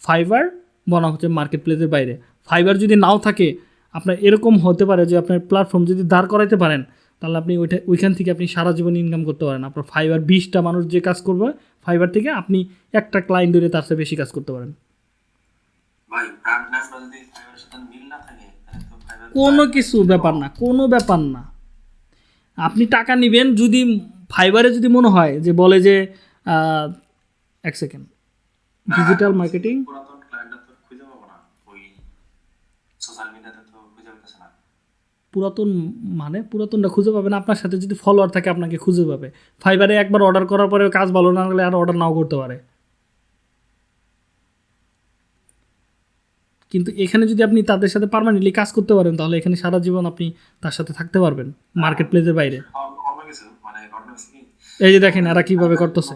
ফাইবার বনা হচ্ছে মার্কেট প্লেসের বাইরে। ফাইবার যদি নাও থাকে আপনার এরকম হতে পারে যে আপনার প্ল্যাটফর্ম যদি দাঁড় করাইতে পারেন তাহলে আপনি ওইটা ওইখান থেকে আপনি সারা জীবন ইনকাম করতে পারেন। আপনার ফাইবার বিশটা মানুষ যে কাজ করবে ফাইবার থেকে আপনি একটা ক্লায়েন্ট ধরে তার সাথে বেশি কাজ করতে পারেন। কোনো কিছু ব্যাপার না কোনো ব্যাপার না। আপনি টাকা নেবেন যদি ফাইবারে যদি মনে হয় যে বলে যে এক সেকেন্ড ডিজিটাল মার্কেটিং পুরাতন ক্লায়েন্টটা তো খুঁজে পাবো না ওই সোশ্যাল মিডিয়াতে তো খুঁজে পেতেছে না পুরাতন মানে পুরাতনটা খুঁজে পাবে না আপনার সাথে যদি ফলোয়ার থাকে আপনাকে খুঁজে পাবে। ফাইবারে একবার অর্ডার করার পরে কাজ ভালো না লাগলে আর অর্ডার নাও করতে পারে। কিন্তু এখানে যদি আপনি তাদের সাথে পারমানেন্টলি কাজ করতে পারেন তাহলে এখানে সারা জীবন আপনি তার সাথে থাকতে পারবেন মার্কেট প্লেসের বাইরে। কিছু মানে এই যে দেখেন এরা কীভাবে করতেছে।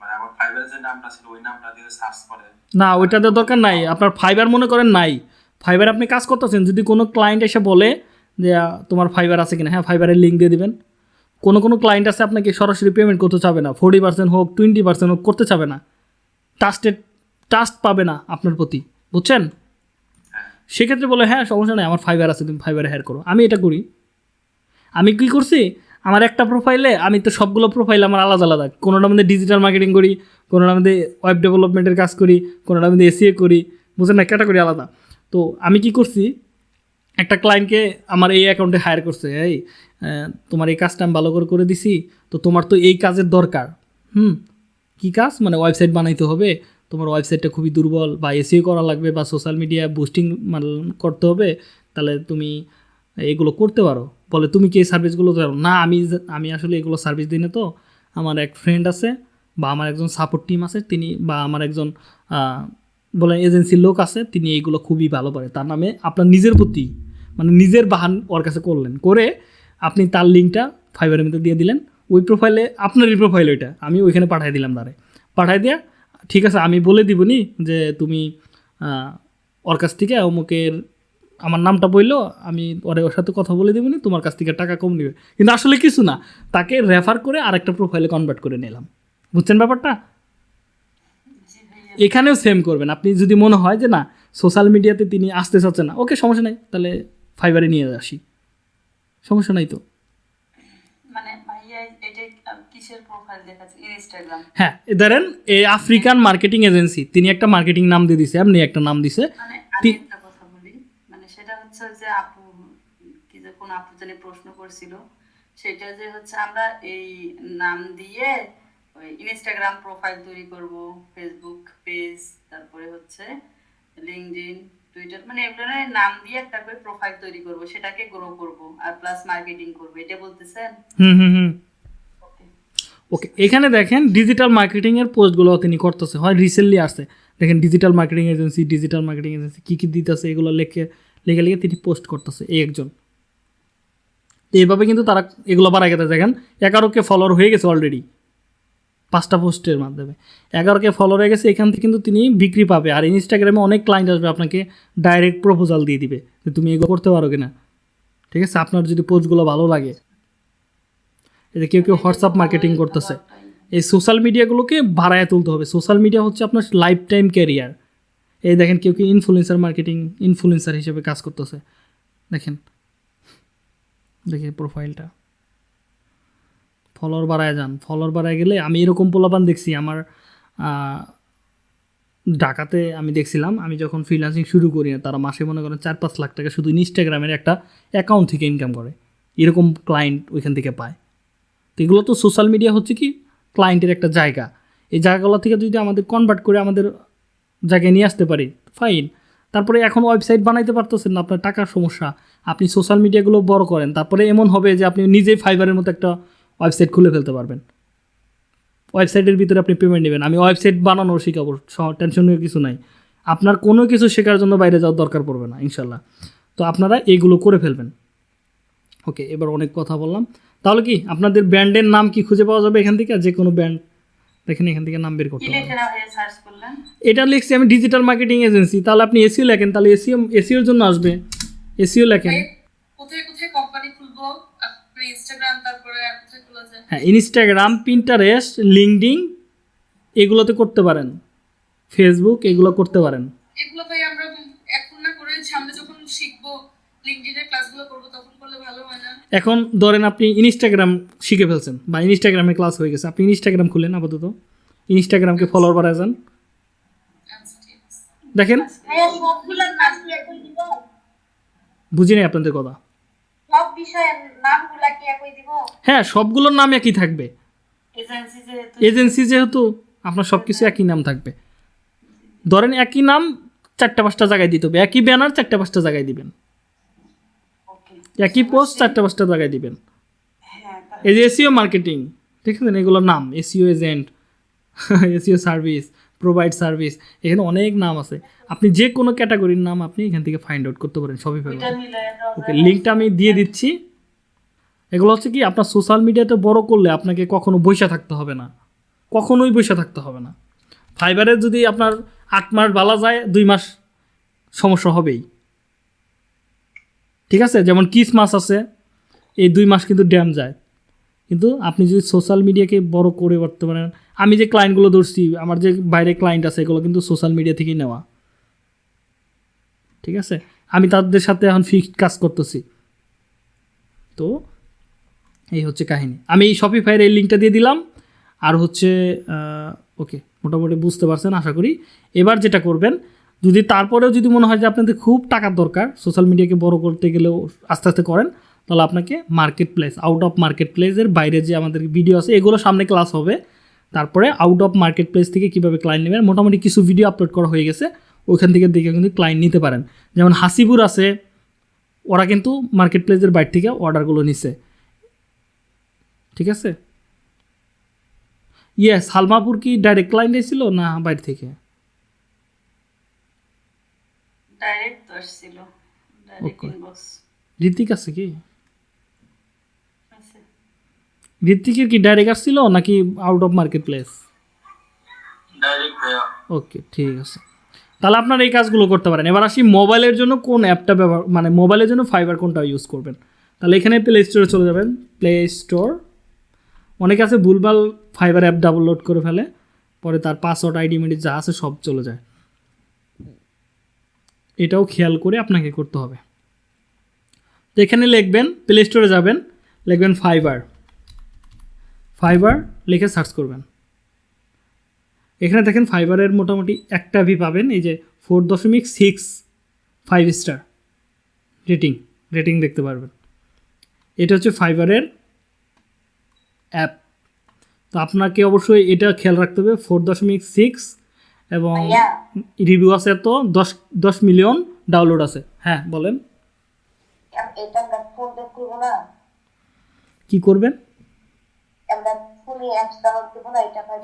মানে না ওইটাতে দরকার নাই আপনার ফাইবার মনে করেন নাই। ফাইবার আপনি কাজ করতেছেন, যদি কোনো ক্লায়েন্ট এসে বলে যে তোমার ফাইবার আছে কিনা হ্যাঁ ফাইবারের লিঙ্ক দিয়ে দেবেন। কোনো কোনো ক্লায়েন্ট আছে আপনাকে সরাসরি পেমেন্ট করতে চাবে না ফোর্টি পার্সেন্ট হোক টোয়েন্টি পার্সেন্ট হোক, করতে চাবে না। ট্রাস্টেড ট্রাস্ট পাবে না আপনার প্রতি, বুঝছেন? সেক্ষেত্রে বলে হ্যাঁ সমস্যা নেই, আমার ফাইবার আছে, তুমি ফাইবারে হ্যার করো। আমি এটা করি। আমি কী করছি? আমার একটা প্রোফাইলে আমি তো সবগুলো প্রোফাইল আমার আলাদা আলাদা। কোনোটার মধ্যে ডিজিটাল মার্কেটিং করি, কোনোটার মধ্যে ওয়েব ডেভেলপমেন্টের কাজ করি, কোনোটার মধ্যে এসিএ করি বুঝলেন না? ক্যাটাগরি আলাদা। তো আমি কি করছি, একটা ক্লায়েন্টকে আমার এই অ্যাকাউন্টে হায়ার করছে, এই তোমার এই কাজটা আমি ভালো করে করে দিছি, তো তোমার তো এই কাজের দরকার। হুম, কী কাজ? মানে ওয়েবসাইট বানাইতে হবে, তোমার ওয়েবসাইটটা খুবই দুর্বল, বা এসিও করা লাগবে, বা সোশ্যাল মিডিয়া বুস্টিং করতে হবে, তাহলে তুমি এগুলো করতে পারো। বলে, তুমি কি এই সার্ভিসগুলো দাও না, আমি আমি আসলে এগুলো সার্ভিস দিই না তো। আমার এক ফ্রেন্ড আছে, বা আমার একজন সাপোর্ট টিম আছে, তিনি, বা আমার একজন বলেন এজেন্সির লোক আছে, তিনি এইগুলো খুবই ভালো পারে। তার নামে আপনার নিজের প্রতি মানে নিজের বাহান ওর কাছে করলেন। করে আপনি তার লিঙ্কটা ফাইবারের মধ্যে দিয়ে দিলেন। ওই প্রোফাইলে আপনারই প্রোফাইল ওইটা। আমি ওইখানে পাঠিয়ে দিলাম তারে। পাঠিয়ে দিয়া, ঠিক আছে, আমি বলে দিবনি যে তুমি ওর কাছ থেকে অমুকের আমার নামটা বলল, আমি ওরে ওর সাথে কথা বলে দেবনি, তোমার কাছ থেকে টাকা কম নেবে। কিন্তু আসলে কিছু না, তাকে রেফার করে আরেকটা প্রোফাইলে কনভার্ট করে নিলাম। বুঝছেন ব্যাপারটা? এখানেও সেম করবেন। আপনি যদি মনে হয় যে না সোশ্যাল মিডিয়াতে তিনি আসতে চাচ্ছেন না ওকে সমস্যা নাই তাহলে ফাইবারে নিয়ে আসি। সমস্যা নাই তো? মানে হ্যাঁ ধরেন এই আফ্রিকান মার্কেটিং এজেন্সি তিনি একটা মার্কেটিং নাম দিয়ে দিছে এমনি একটা নাম দিছে। মানে কথা বলি মানে সেটা হচ্ছে যে আপু কি যে কোন আপু জানি প্রশ্ন করছিল সেটা যে হচ্ছে আমরা এই নাম দিয়ে ওই ইনস্টাগ্রাম প্রোফাইল তৈরি করব ফেসবুক পেজ তারপরে হচ্ছে লিঙ্কডইন টুইটার মানে এগুলো নাম দিয়ে একটা করে প্রোফাইল তৈরি করব সেটাকে গ্রো করব আর প্লাস মার্কেটিং করব এটা বলতেছেন? হুম হুম হুম। ওকে ওকে এখানে দেখেন ডিজিটাল মার্কেটিং মার্কেটিংয়ের পোস্টগুলো তিনি করতেছে হয় রিসেন্টলি আসছে। দেখেন digital marketing agency digital marketing agency কী কী দিতেছে এগুলো লেখে লেখে লিখে তিনি পোস্ট করতেছে এই একজন। তো এইভাবে কিন্তু তারা এগুলো বাড়াই গেছে দেখেন এগারোকে ফলোয়ার হয়ে গেছে অলরেডি পাঁচটা পোস্টের মাধ্যমে। এগারোকে ফলো হয়ে গেছে, এখান থেকে কিন্তু তিনি বিক্রি পাবে। আর ইনস্টাগ্রামে অনেক ক্লায়েন্ট আসবে আপনাকে ডাইরেক্ট প্রপোজাল দিয়ে দিবে যে তুমি এগুলো করতে পারো কিনা। ঠিক আছে? আপনার যদি পোস্টগুলো ভালো লাগে যে কেউ কেউ হোয়াটসঅ্যাপ মার্কেটিং করতেছে, এই সোশ্যাল মিডিয়াগুলোকে বাড়ায় তুলতে হবে। সোশ্যাল মিডিয়া হচ্ছে আপনার লাইফ টাইম ক্যারিয়ার এই দেখেন কেউ কেউ ইনফ্লুয়েন্সার মার্কেটিং ইনফ্লুয়েন্সার হিসেবে কাজ করতেছে। দেখেন দেখি প্রোফাইলটা ফলোয়ার বাড়ায় যান। ফলোয়ার বাড়ায় গেলে আমি এরকম পোলাপান দেখছি, আমার ঢাকাতে আমি দেখছিলাম, আমি যখন ফ্রিল্যান্সিং শুরু করি না তারা মাসে মনে করেন চার পাঁচ লাখ টাকা শুধু ইনস্টাগ্রামের একটা অ্যাকাউন্ট থেকে ইনকাম করে। এরকম ক্লায়েন্ট ওইখান থেকে পায়। তো এগুলো তো সোশ্যাল মিডিয়া হচ্ছে কি ক্লায়েন্টের একটা জায়গা। এই জায়গাগুলো থেকে যদি আমাদের কনভার্ট করে আমাদের জায়গায় নিয়ে আসতে পারি ফাইন তারপরে এখন ওয়েবসাইট বানাইতে পারতেছেন না, আপনার টাকার সমস্যা। আপনি সোশ্যাল মিডিয়াগুলো বড় করেন, তারপরে এমন হবে যে আপনি নিজেই ফাইবারের মতো একটা ওয়েবসাইট খুলে ফেলতে পারবেন। ওয়েবসাইটের ভিতরে আপনি পেমেন্ট নেবেন। আমি ওয়েবসাইট বানানোর শিখাবো টেনশনের কিছু নাই। আপনার কোনো কিছু শেখার জন্য বাইরে যাওয়ার দরকার পড়বে না ইনশাল্লাহ তো আপনারা এইগুলো করে ফেলবেন। ওকে এবার অনেক কথা বললাম। তাহলে কি আপনাদের ব্র্যান্ডের নাম কি খুঁজে পাওয়া যাবে এখান থেকে? যে কোনো ব্র্যান্ড। দেখেন এখান থেকে নাম বের করতে এটা লিখছি আমি ডিজিটাল মার্কেটিং এজেন্সি তাহলে আপনি এসিও লেখেন তাহলে এসিও এসিওর জন্য আসবে। এসিও লেখেন। কোথায় কোথায় কোম্পানি খুলবো? ইনস্টাগ্রাম তারপরে আর কোথায় খোলা যায় হ্যাঁ ইনস্টাগ্রাম পিন্টারেস্ট লিঙ্কডিং এগুলোতে করতে পারেন। ফেসবুক এগুলো করতে পারেন। এগুলো ভাই আমরা এখন না করে সামনে যখন শিখব লিঙ্কডিনের ক্লাসগুলো করব তখন করলে ভালো হয় না? এখন ধরেন আপনি ইনস্টাগ্রাম শিখে ফেলছেন বা ইনস্টাগ্রামে ক্লাস হয়ে গেছে আপনি ইনস্টাগ্রাম খুলেন আপাতত। ইনস্টাগ্রামকে ফলোয়ার বাড়ায় যান দেখেন। দিব। বুঝি নাই আপনাদের কথা। সব বিষয়ের নামগুলা কি একই দিব? হ্যাঁ সবগুলোর নাম একই থাকবে। এজেন্সি যেহেতু এজেন্সি যেহেতু আপনার সব কিছু একই নাম থাকবে। ধরেন একই নাম চারটা পাঁচটা জায়গায় দিতে হবে। একই ব্যানার চারটা পাঁচটা জায়গায় দিবেন। একই পোস্ট চারটা পাঁচটা জায়গায় দিবেন। হ্যাঁ এই যে এসিও মার্কেটিং ঠিক আছে এগুলোর নাম? SEO agent SEO service provide service এখানে অনেক নাম আছে। আপনি যে কোনো ক্যাটাগরির নাম আপনি এখান থেকে ফাইন্ড আউট করতে পারেন সবই পাবেন ওকে লিঙ্কটা আমি দিয়ে দিচ্ছি। এগুলো হচ্ছে কি, আপনার সোশ্যাল মিডিয়াতে বড় করলে আপনাকে কখনো বৈশা থাকতে হবে না। কখনোই বৈশা থাকতে হবে না। ফাইবারে যদি আপনার আট মাস বালা যায়, দুই মাস সমস্যা হবেই। ঠিক আছে? যেমন কিস মাস আছে, এই দুই মাস কিন্তু ড্যাম যায়। কিন্তু আপনি যদি সোশ্যাল মিডিয়াকে বড় করে করতে পারেন আমি যে ক্লায়েন্টগুলো ধরছি, আমার যে বাইরে ক্লায়েন্ট আছে, এগুলো কিন্তু সোশ্যাল মিডিয়া থেকেই নেওয়া। ঠিক আছে? আমি তাদের সাথে এখন ফিক্সড কাজ করতেছি। তো এই হচ্ছে কাহিনী। আমি এই শপিফাইয়ের এই লিঙ্কটা দিয়ে দিলাম। আর হচ্ছে ওকে মোটামুটি বুঝতে পারছেন, আশা করি। এবার যেটা করবেন, যদি তারপরেও যদি মনে হয় যে আপনাদের খুব টাকার দরকার সোশ্যাল মিডিয়াকে বড় করতে গেলেও আস্তে আস্তে করেন, তাহলে আপনাকে market place out of market প্লেসের বাইরে যে আমাদের ভিডিও আছে, এগুলো সামনে ক্লাস হবে। তারপরে আউট অফ মার্কেট প্লেস থেকে কীভাবে ক্লায়েন্ট নেবেন মোটামুটি কিছু ভিডিও আপলোড করা হয়ে গেছে ওইখান থেকে দেখে কিন্তু ক্লায়েন্ট নিতে পারেন। যেমন হাসিপুর আছে ওরা কিন্তু মার্কেট প্লেসের বাইরে থেকে অর্ডারগুলো নিছে। ঠিক আছে? ইয়ে সালমাপুর কি ডাইরেক্ট ক্লায়েন্ট এসেছিল না বাইরে থেকে? ডাইরেক্ট আসছিল। ডাইরেক্ট ইনবক্স ঋতিক আছে কি? ঋতিকের কি ডাইরেক্ট আসছিল নাকি out of market place okay ঠিক আছে। তাহলে আপনারা এই কাজগুলো করতে পারেন। এবার আসি মোবাইলের জন্য কোন অ্যাপটা ব্যবহার মানে মোবাইলের জন্য ফাইবার কোনটা ইউজ করবেন। তাহলে এখানে প্লে স্টোরে চলে যাবেন। প্লে স্টোর অনেকে আছে ভুলভাল ফাইবার অ্যাপ ডাউনলোড করে ফেলে পরে তার পাসওয়ার্ড আইডি মিডি যা আছে সব চলে যায়। এটাও খেয়াল করে আপনাকে করতে হবে। তো এখানে লিখবেন প্লে স্টোরে যাবেন লিখবেন ফাইবার ফাইবার লিখে সার্চ করবেন। এখানে দেখেন ফাইবারের মোটামুটি একটা ভি পাবেন এই যে ফোর দশমিক six five star rating rating দেখতে পারবেন। এটা হচ্ছে ফাইবারের অ্যাপ তো আপনাকে অবশ্যই এটা খেয়াল রাখতে হবে ফোর দশমিক সিক্স এবং রিভিউ আছে তো দশ দশ মিলিয়ন ডাউনলোড আছে। হ্যাঁ বলেন। কি করবেন?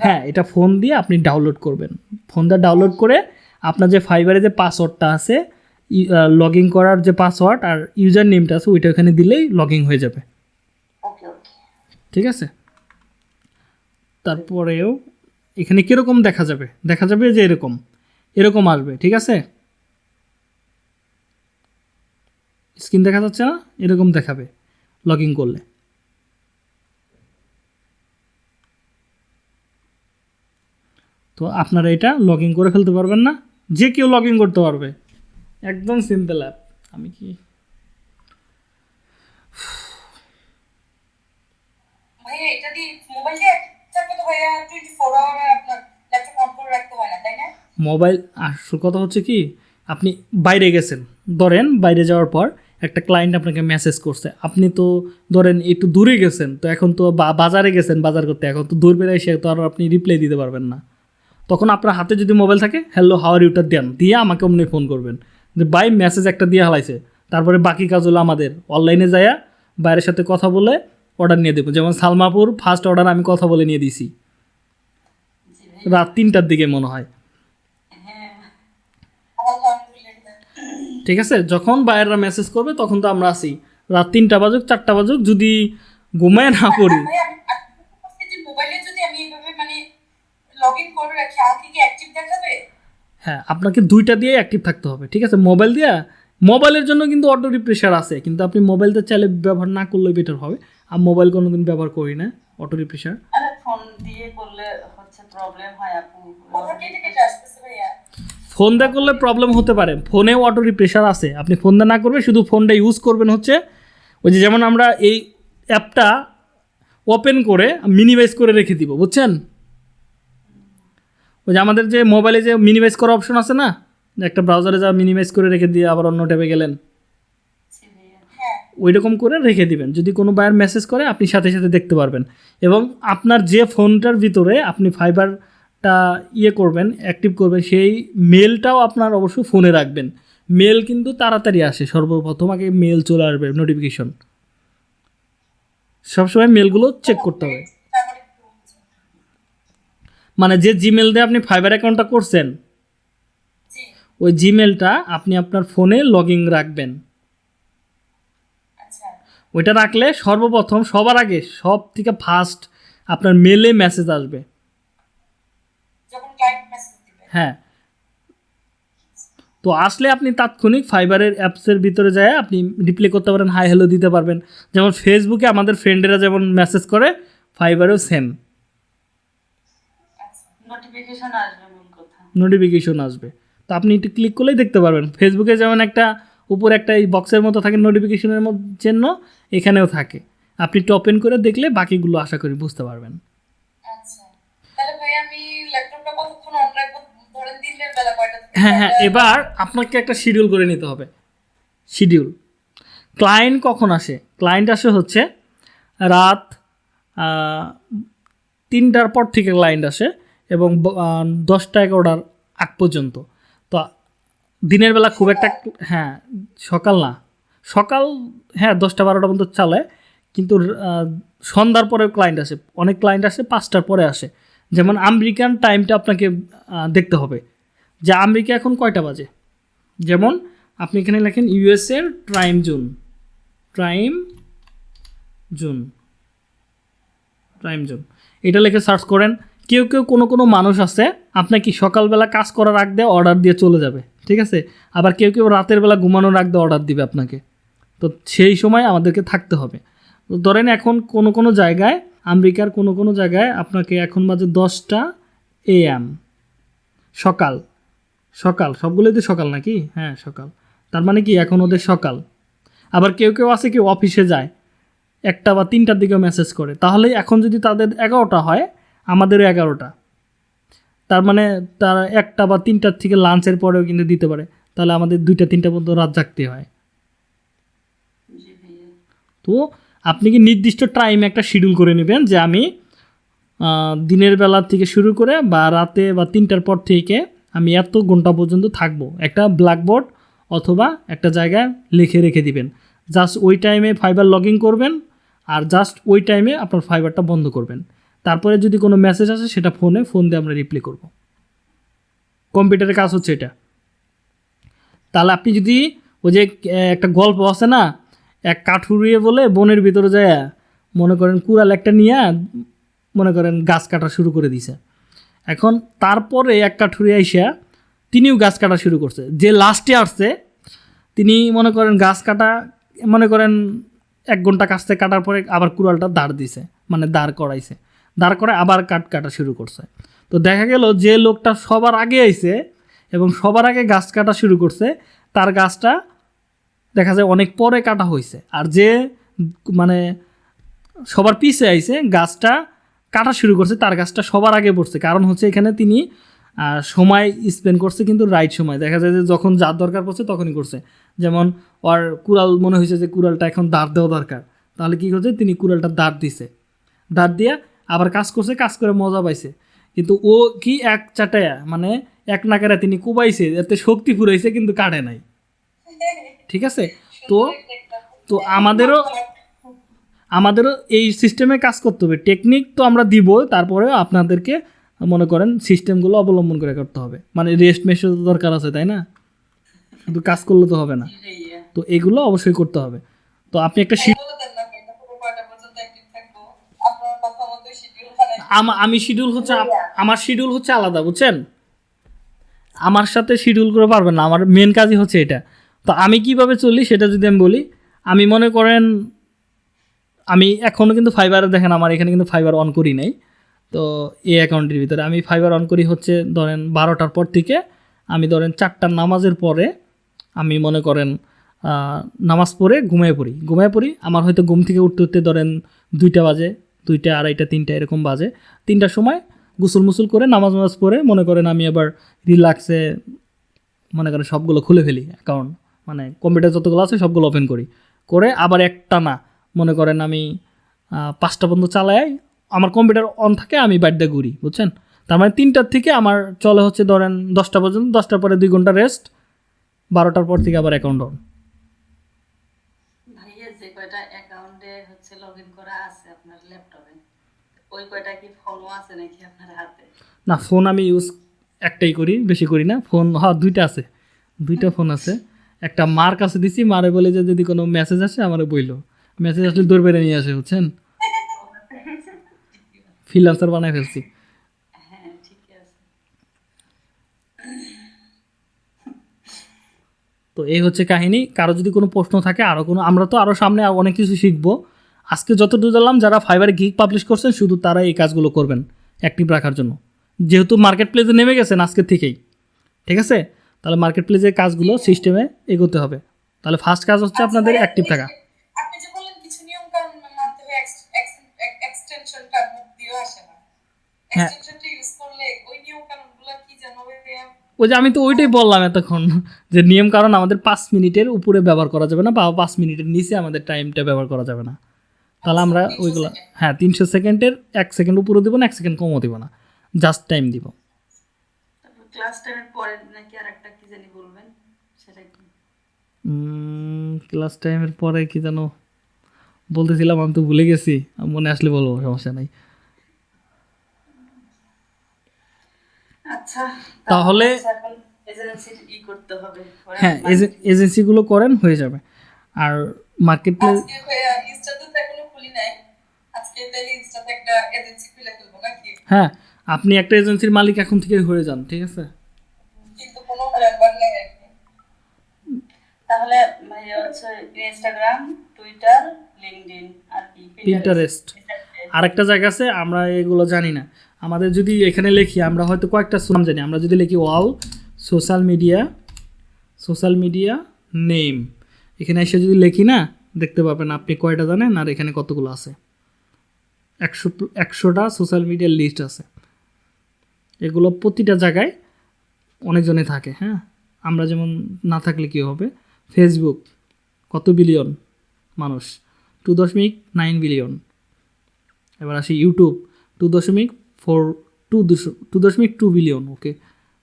হ্যাঁ এটা ফোন দিয়ে আপনি ডাউনলোড করবেন। ফোনটা ডাউনলোড করে আপনার যে ফাইবারে যে পাসওয়ার্ডটা আছে লগ ইন করার যে পাসওয়ার্ড আর ইউজার নেমটা আছে ওইটা ওখানে দিলেই লগ ইন হয়ে যাবে। ঠিক আছে? তারপরেও এখানে কীরকম দেখা যাবে? দেখা যাবে যে এরকম। এরকম আসবে ঠিক আছে? স্ক্রিন দেখা যাচ্ছে না? এরকম দেখাবে লগ ইন করলে। তো আপনারা এটা লগ ইন করে ফেলতে পারবেন না। যে কেউ লগ ইন করতে পারবে। একদম সিম্পল অ্যাপ আমি কি মোবাইল আসল কথা হচ্ছে কি আপনি বাইরে গেছেন। ধরেন বাইরে যাওয়ার পর একটা ক্লায়েন্ট আপনাকে মেসেজ করছে। আপনি তো ধরেন একটু দূরে গেছেন তো এখন তো বাজারে গেছেন বাজার করতে। এখন তো দূর বেড়ে এসে তো আর আপনি রিপ্লাই দিতে পারবেন না। তখন আপনার হাতে যদি মোবাইল থাকে হ্যালো হাওয়ার ইউটার দেন। দিয়ে আমাকে অমনি ফোন করবেন। যে বাই মেসেজ একটা দিয়ে হালাইছে। তারপরে বাকি কাজ হলো আমাদের। অনলাইনে যায়া বাইরের সাথে কথা বলে অর্ডার নিয়ে দেবো। যেমন সালমাপুর ফার্স্ট অর্ডার আমি কথা বলে নিয়ে দিছি রাত তিনটার দিকে মনে হয়। ঠিক আছে? যখন বাইরেরা মেসেজ করবে, তখন তো আমরা আসি রাত তিনটা বাজুক, চারটা বাজুক, যদি ঘুমায় না পড়ি যদি আমি এইভাবে মানে লগ ইন করে রাখি আমাকে কি অ্যাক্টিভ দেখাবে? হ্যাঁ আপনাকে দুইটা দিয়ে অ্যাক্টিভ থাকতে হবে ঠিক আছে? মোবাইল দিয়া মোবাইলের জন্য কিন্তু অটো রিপ্রেশার আছে কিন্তু আপনি মোবাইলটা চাইলে ব্যবহার না করলে বেটার হবে। আর মোবাইল কোনোদিন ব্যবহার করি না অটো রিপ্রেশার আরে ফোন দিয়ে করলে হচ্ছে প্রবলেম হয় আপু ফোন দিয়ে করলে প্রবলেম হতে পারে ফোনেও অটো রিপ্রেশার আছে। আপনি ফোন দিয়ে না করবে শুধু ফোনটা ইউজ করবেন হচ্ছে ওই যে যেমন আমরা এই অ্যাপটা ওপেন করে মিনিমাইজ করে রেখে দিব বুঝছেন? ওই যে আমাদের যে মোবাইলে যে মিনিমাইজ করা অপশন আছে না একটা ব্রাউজারে যা মিনিমাইজ করে রেখে দিয়ে আবার অন্য ট্যাবে গেলেন। জি ওই রকম করে রেখে দিবেন। যদি কোনো বায়ার মেসেজ করে আপনি সাথে সাথে দেখতে পারবেন। এবং আপনার যে ফোনটার ভিতরে আপনি ফাইবারটা ইয়ে করবেন অ্যাক্টিভ করবেন সেই মেলটাও আপনার অবশ্যই ফোনে রাখবেন। মেল কিন্তু তাড়াতাড়ি আসে। সর্বপ্রথম আগে মেল চলে আসবে নোটিফিকেশন সবসময় মেলগুলো চেক করতে হবে। মানে যে জিমেল দিয়ে আপনি ফাইবার অ্যাকাউন্টটা করছেন ওই জিমেলটা আপনি আপনার ফোনে লগ ইন রাখবেন। আচ্ছা। ওইটা রাখলে সর্বপ্রথম সবার আগে সব থেকে ফার্স্ট আপনার মেলে মেসেজ আসবে। হ্যাঁ। তো আসলে আপনি তাৎক্ষণিক ফাইবারের অ্যাপসের ভিতরে যায় আপনি রিপ্লে করতে পারেন হাই হ্যালো দিতে পারবেন। যেমন ফেসবুকে আমাদের ফ্রেন্ডেরা যেমন মেসেজ করে ফাইবারেও সেম নোটিফিকেশন আসবে মূল কথা। নোটিফিকেশন আসবে। তো আপনি একটু ক্লিক করলেই দেখতে পারবেন। ফেসবুকে যেমন একটা উপরে একটা এই বক্সের মতো থাকে নোটিফিকেশনের জন্য এখানেও থাকে। আপনি একটু ওপেন করে দেখলে বাকিগুলো আশা করি বুঝতে পারবেন। আচ্ছা। হ্যাঁ হ্যাঁ এবার আপনাকে একটা শিডিউল করে নিতে হবে। শিডিউল ক্লায়েন্ট কখন আসে? ক্লায়েন্ট আসে হচ্ছে রাত তিনটার পর থেকে ক্লায়েন্ট আসে। এবং দশটা এগারোটার আগ পর্যন্ত। তো দিনের বেলা খুব একটা হ্যাঁ সকাল না। সকাল হ্যাঁ দশটা বারোটা পর্যন্ত চালায় কিন্তু সন্ধ্যার পরে ক্লায়েন্ট আসে। অনেক ক্লায়েন্ট আসে পাঁচটার পরে আসে। যেমন আমেরিকান টাইমটা আপনাকে দেখতে হবে। যে আমেরিকা এখন কয়টা বাজে? যেমন আপনি এখানে লেখেন ইউএসএর time zone time zone time zone এটা লিখে সার্চ করেন। কেউ কেউ কোনো কোনো মানুষ আছে আপনাকে সকালবেলা কাজ করার আগ দিয়ে অর্ডার দিয়ে চলে যাবে, ঠিক আছে? আবার কেউ কেউ রাতের বেলা ঘুমানোর আগ দিয়ে অর্ডার দিবে আপনাকে। তো সেই সময় আমাদেরকে থাকতে হবে। ধরেন এখন কোনো কোনো জায়গায়, আমেরিকার কোনো কোনো জায়গায় আপনাকে এখন বাজে দশটা এএম সকাল। সকাল, সবগুলোই তো সকাল নাকি? হ্যাঁ সকাল। তার মানে কি এখন ওদের সকাল। আবার কেউ কেউ আছে কেউ অফিসে যায়, একটা বা তিনটার দিকে মেসেজ করে। তাহলে এখন যদি তাদের এগারোটা হয় আমাদেরও এগারোটা। তার মানে তারা একটা বা তিনটার থেকে লাঞ্চের পরেও কিন্তু দিতে পারে। তাহলে আমাদের দুইটা, তিনটা পর্যন্ত রাত জাগতে হয়। তো আপনি কি নির্দিষ্ট টাইমে একটা শিডিউল করে নেবেন যে আমি দিনের বেলা থেকে শুরু করে বা রাতে বা তিনটার পর থেকে আমি এত ঘণ্টা পর্যন্ত থাকব। একটা ব্ল্যাকবোর্ড অথবা একটা জায়গায় লিখে রেখে দিবেন। জাস্ট ওই টাইমে ফাইবার লগ করবেন আর জাস্ট ওই টাইমে আপনার ফাইবারটা বন্ধ করবেন। তারপরে যদি কোনো মেসেজ আসে, সেটা ফোনে ফোন দিয়ে আমরা রিপ্লাই করব। কম্পিউটারের কাজ হচ্ছে এটা। তাহলে আপনি যদি ওই যে একটা গল্প আছে না, এক কাঠুরিয়ে বলে বনের ভিতরে যায়, মনে করেন কুড়াল একটা নিয়ে, মনে করেন গাছ কাটা শুরু করে দিছে। এখন তারপরে এক কাঠুরি আইসা, তিনিও গাছ কাটা শুরু করছে। যে লাস্টে আসছে, তিনি মনে করেন গাছ কাটা, মনে করেন এক ঘণ্টা কাছতে কাটার পরে আবার কুড়ালটা দাঁড় দিছে মানে দাঁড় করাইছে। দাঁড় করে আবার কাট কাটা শুরু করছে। তো দেখা গেল যে লোকটা সবার আগে আইছে এবং সবার আগে গাছ কাটা শুরু করছে, তার গাছটা দেখা যায় অনেক পরে কাটা হয়েছে আর যে মানে সবার পিছে আইছে, গাছটা কাটা শুরু করছে, তার গাছটা সবার আগে পড়ছে। কারণ হচ্ছে এখানে তিনি সময় স্পেন্ড করছে কিন্তু রাইট সময়। দেখা যায় যে যখন যার দরকার পড়ছে তখনই করছে। যেমন, ওর কুড়াল, মনে হয়েছে যে কুড়ালটা এখন দাঁড় দেওয়া দরকার। তাহলে কী করছে? তিনি কুড়ালটা দাঁড় দিছে। দাঁড় দিয়ে আবার কাজ করছে কাজ করে মজা পাইছে। কিন্তু ও কি এক চাটায়া মানে এক নাকারে তিনি কুবাইছে এতে শক্তি ফুরাইছে কিন্তু কাটে নাই। ঠিক আছে? তো তো আমাদেরও আমাদেরও এই সিস্টেমে কাজ করতে হবে। টেকনিক তো আমরা দিব তারপরে আপনাদেরকে মনে করেন সিস্টেমগুলো অবলম্বন করে করতে হবে। মানে রেস্ট মেশও তো দরকার আছে তাই না? শুধু কাজ করলে তো হবে না। তো এগুলো অবশ্যই করতে হবে। তো আপনি একটা শি- বলে দেন না এটা পুরো কয়টা পর্যন্ত অ্যাক্টিভ থাকব আপনার কথা মতো শিডিউল বানাই আমা- আমি শিডিউল হচ্ছে আমার শিডিউল হচ্ছে আলাদা বুঝছেন? আমার সাথে শিডিউল করে পারবেন না আমার মেন কাজই হচ্ছে এটা। তো আমি কীভাবে চলি সেটা যদি আমি বলি আমি মনে করেন আমি এখনও কিন্তু ফাইবার দেখেন আমার এখানে কিন্তু ফাইবার অন করি নাই। তো এই অ্যাকাউন্টের ভিতরে আমি ফাইবার অন করি হচ্ছে ধরেন বারোটার পর থেকে আমি ধরেন চারটার নামাজের পরে আমি মনে করেন নামাজ পড়ে ঘুমিয়ে পড়ি। ঘুমিয়ে পড়ি আমার হয়তো ঘুম থেকে উঠতে উঠতে ধরেন দুইটা বাজে দুইটা, আড়াইটা, তিনটা এরকম বাজে। তিনটার সময় গুসল মুসুল করে, নামাজ নামাজ পড়ে, মনে করেন আমি আবার রিল্যাক্সে মনে করেন সবগুলো খুলে ফেলি অ্যাকাউন্ট মানে কম্পিউটার যতগুলো আছে সবগুলো ওপেন করি। করে আবার একটা না, মনে করেন আমি পাঁচটা পর্যন্ত চালাই, আমার কম্পিউটার অন থাকে, আমি বাড়িতে ঘুরি, বুঝছেন? তার মানে তিনটার থেকে আমার চলে হচ্ছে ধরেন দশটা পর্যন্ত, দশটার পরে দুই ঘণ্টা রেস্ট বারোটার পর থেকে আবার অ্যাকাউন্ট অন ভাইয়া যে কয়টা অ্যাকাউন্টে হচ্ছে লগ ইন করা আছে আপনার ল্যাপটপে ওই কয়টা কি ফোনও আছে নাকি আপনার হাতে? না ফোন আমি ইউজ একটাই করি বেশি করি না। ফোন হ্যাঁ দুইটা আছে। দুইটা ফোন আছে। একটা মার কাছে দিছি মারে বলে যে যদি কোনো মেসেজ আসে আমারে বইলো। মেসেজ আসলে দৌড় বেড়ে নিয়ে আসে বুঝছেন? ফ্রিলান্সার বানাই ফেলছি। হ্যাঁ তো এই হচ্ছে কাহিনী। কারও যদি কোনো প্রশ্ন থাকে আরও কোনো আমরা তো আরও সামনে অনেক কিছু শিখব। আজকে যতটুকু জানলাম যারা ফাইবারে গিক পাবলিশ করছেন শুধু তারা এই কাজগুলো করবেন অ্যাক্টিভ রাখার জন্য। যেহেতু মার্কেট প্লেসে নেমে গেছেন আজকে থেকেই ঠিক আছে? তাহলে মার্কেট প্লেসের কাজগুলো সিস্টেমে এগোতে হবে। তাহলে ফার্স্ট কাজ হচ্ছে আপনাদের অ্যাক্টিভ থাকা। হ্যাঁ। ওই যে আমি তো ওইটাই বললাম এতক্ষণ যে নিয়ম কারণ আমাদের পাঁচ মিনিটের উপরে ব্যবহার করা যাবে না বা পাঁচ মিনিটের নিচে আমাদের টাইমটা ব্যবহার করা যাবে না। তাহলে আমরা ওইগুলো হ্যাঁ তিনশো সেকেন্ডের এক সেকেন্ড উপরে দেবো না এক সেকেন্ড কমও দেবো না। জাস্ট টাইম দিব। ক্লাস টেনের পরে নাকি আর একটা কি জানি বলবেন? সেটা কি? ক্লাস টাইমের পরে কি যেন বলতেছিলাম আমি তো ভুলে গেছি। মনে আসলে বলব সমস্যা নাই। আচ্ছা তাহলে হ্যাঁ এজেন্সিগুলো করেন হয়ে যাবে। আর মার্কেট প্লেস আজকে ভাইয়া ইনস্টাতে তো এখনও খুলি নাই আজকে তাহলে ইনস্টাতে একটা এজেন্সি খুলে ফেলব নাকি? হ্যাঁ আপনি একটা এজেন্সির মালিক এখন থেকে হয়ে যান ঠিক আছে? কিন্তু কোনো মেম্বার নেই আর কি। তাহলে ভাইয়া হচ্ছে ইনস্টাগ্রাম টুইটার লিঙ্কডইন আর কি Pinterest। আরেকটা জায়গা আছে আমরা এগুলো জানি না। আমাদের যদি এখানে লিখি আমরা হয়তো কয়েকটা নাম জানি। আমরা যদি লিখি wall social media social media name এখানে এসে যদি লিখি না দেখতে পাবেন আপনি কয়টা জানেন আর এখানে কতগুলো আছে। একশো, একশোটা সোশ্যাল মিডিয়ার লিস্ট আছে। এগুলো প্রতিটা জায়গায় অনেকজনে থাকে হ্যাঁ? আমরা যেমন না থাকলে কী হবে? ফেসবুক কত বিলিয়ন মানুষ? টু দশমিক নাইন বিলিয়ন এবার আসি ইউটিউব টু দশমিক ফোর টু দুশো টু দশমিক টু বিলিয়ন ওকে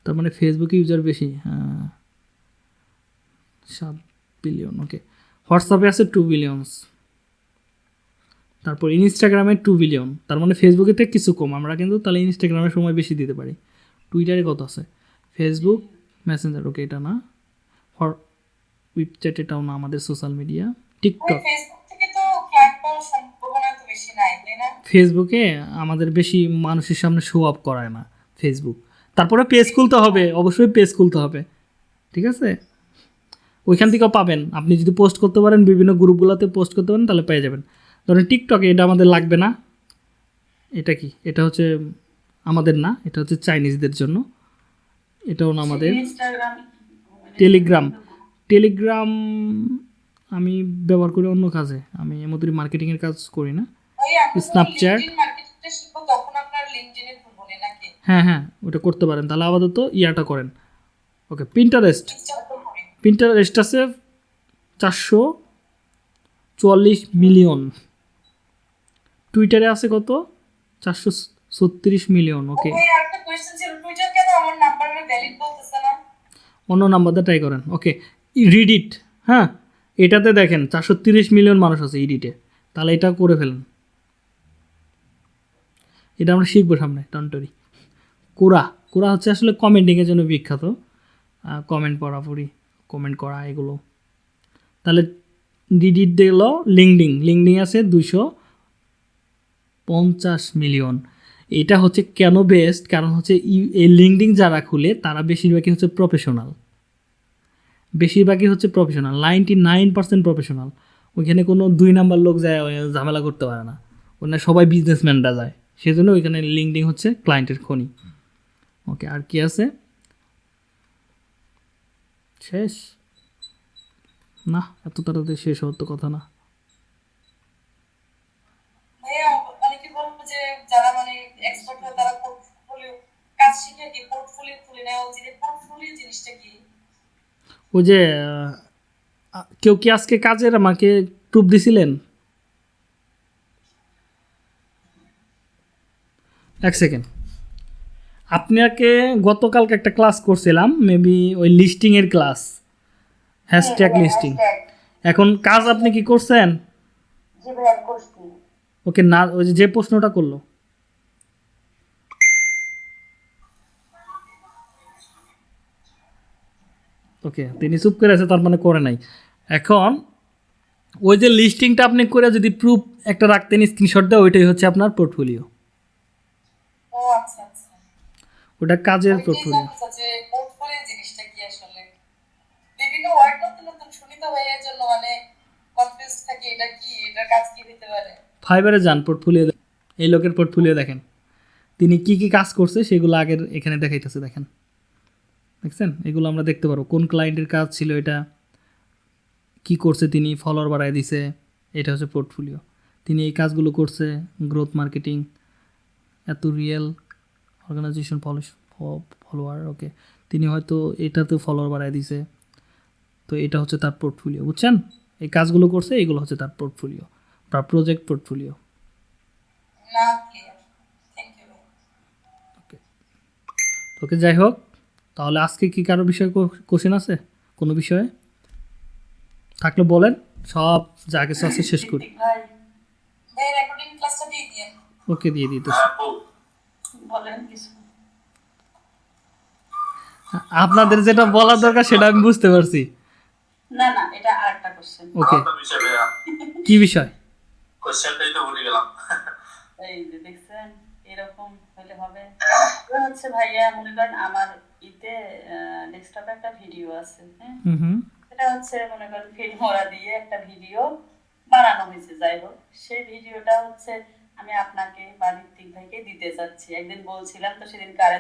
তার মানে ফেসবুকে ইউজার বেশি হ্যাঁ সাত বিলিয়ন ওকে হোয়াটসঅ্যাপে আছে টু বিলিয়নস তারপর ইনস্টাগ্রামে টু বিলিয়ন তার মানে ফেসবুকে থেকে কিছু কম। আমরা কিন্তু তাহলে ইনস্টাগ্রামে সময় বেশি দিতে পারি। টুইটারে কত আছে? ফেসবুক মেসেঞ্জার ওকে এটা না। উইপচ্যাট এটাও না আমাদের সোশ্যাল মিডিয়া টিকটক ফেসবুকে আমাদের বেশি মানুষের সামনে শো আপ করায় না ফেসবুক তারপরে পেজ খুলতে হবে। অবশ্যই পেজ খুলতে হবে। ঠিক আছে? ওইখান থেকেও পাবেন। আপনি যদি পোস্ট করতে পারেন বিভিন্ন গ্রুপগুলোতে পোস্ট করতে পারেন তাহলে পেয়ে যাবেন। ধরেন টিকটকে এটা আমাদের লাগবে না। এটা কি? এটা হচ্ছে আমাদের না এটা হচ্ছে চাইনিজদের জন্য। এটাও না আমাদের। টেলিগ্রাম টেলিগ্রাম আমি ব্যবহার করি অন্য কাজে। আমি এমতরি মার্কেটিংয়ের কাজ করি না। নাকি? হ্যাঁ হ্যাঁ ওটা করতে পারেন। তাহলে আপাতত ইয়াটা করেন। ওকে পিন্টারেস্ট করি আছে চারশো চুয়াল্লিশ মিলিয়ন টুইটারে আছে কত? চারশো ছত্রিশ মিলিয়ন ওকে অন্য নাম্বারটা ট্রাই করেন ওকে রিডিট হ্যাঁ? এটাতে দেখেন চারশো তিরিশ মিলিয়ন মানুষ আছে ইডিটে তাহলে এটা করে ফেলেন। এটা আমরা শিখব সামনে টন্টরি কোরা কোরা হচ্ছে আসলে কমেন্টিংয়ের জন্য বিখ্যাত। কমেন্ট পড়া পড়ি। কমেন্ট করা এগুলো। তাহলে ডিডিট দিল লিঙ্কডিং লিঙ্কডিং আছে দুশো পঞ্চাশ মিলিয়ন। এটা হচ্ছে কেন বেস্ট কারণ হচ্ছে এই লিঙ্কডিং যারা খুলে, তারা বেশিরভাগই হচ্ছে প্রফেশনাল বেশিরভাগই হচ্ছে professional ninety nine percent professional ওইখানে কোনো দুই নাম্বার লোক যায় ঝামেলা করতে পারে না। ওখানে সবাই বিজনেসম্যানরা যায়। সেজন্য ওইখানে লিঙ্কডিং হচ্ছে ক্লায়েন্টের খনি। ওকে আর কি আছে? শেষ? না এত তাড়াতাড়ি শেষ হওয়ার তো কথা না। যারা মানে এক্সপার্ট হয় তারা পোর্টফোলিও কাজ শিখে কি পোর্টফোলিও খুলে নেওয়া উচিত? পোর্টফোলিও জিনিসটা কি? ওই যে কেউ কি আজকে কাজের আমাকে প্রুফ দিছিলেন? এক সেকেন্ড। আপনাকে গতকালকে একটা ক্লাস করছিলাম মেবি ওই লিস্টিংয়ের ক্লাস হ্যাশট্যাগ লিস্টিং এখন কাজ আপনি কি করছেন? জি ভাইয়া করছি। ওকে না ওই যে- যে প্রশ্নটা করল। ওকে তিনি চুপ করে আছে তার মানে করে নাই। এখন ওই যে লিস্টিংটা আপনি করে যদি প্রুফ একটা রাখতেন স্ক্রিনশট দেওয়া ওইটাই হচ্ছে আপনার পোর্টফোলিও ও আচ্ছা আচ্ছা। ওটা কাজের ওইটাই পোর্টফোলিও জানতে চাচ্ছি যে পোর্টফোলিও জিনিসটা কি আসলে? বিভিন্ন ওয়ার্ড নতুন নতুন শুনি তো ভাই এর জন্য মানে কনফিউজ থাকি এটা কি? এটার কাজ কি হতে পারে? ফাইবারে যান পোর্টফোলিও এই লোকের পোর্টফোলিও দেখেন। তিনি কি কি কাজ করছে সেগুলো আগের এখানে দেখাইতেছে দেখেন। দেখছেন? এগুলো আমরা দেখতে পারব। কোন ক্লায়েন্টের কাজ ছিল এটা? কি করছে তিনি? ফলোয়ার বাড়ায় দিছে। এটা হচ্ছে পোর্টফোলিও তিনি এই কাজগুলো করছে গ্রোথ মার্কেটিং এত রিয়েল অর্গানাইজেশন ফলোয়ার ওকে তিনি হয়তো এটাতে ফলোয়ার বাড়ায় দিছে। তো এটা হচ্ছে তার পোর্টফোলিও বুঝছেন? এই কাজগুলো করছে এগুলো হচ্ছে তার পোর্টফোলিও বা প্রজেক্ট পোর্টফোলিও ওকে যাই হোক তাহলে আজকে কি কারও বিষয়ে কোশ্চেন আছে? কোনো বিষয়ে? থাকলে বলেন সব যা কিছু আছে শেষ করি। ওকে দিয়ে দিতে বলেন কিছু। আপনাদের যেটা বলার দরকার সেটা আমি বুঝতে পারছি। না না এটা আরেকটা কোশ্চেন ওকে কি বিষয়? কোশ্চেনটাই তো ভুলে গেলাম। এই যে দেখছেন এরকম হলে হবে। হচ্ছে ভাইয়া মনে করেন আমার ইতে ডেস্কটপে একটা ভিডিও আছে হ্যাঁ? হুম হুম। এটা হচ্ছে মনে করেন ফিল্মোরা দিয়ে একটা ভিডিও বানানো হয়েছে। যাই হোক সেই ভিডিওটা হচ্ছে আমি আপনাকে বা ঋত্বিক ভাইকে দিতে চাচ্ছি একদিন বলছিলাম তো সেদিন কারেন্ট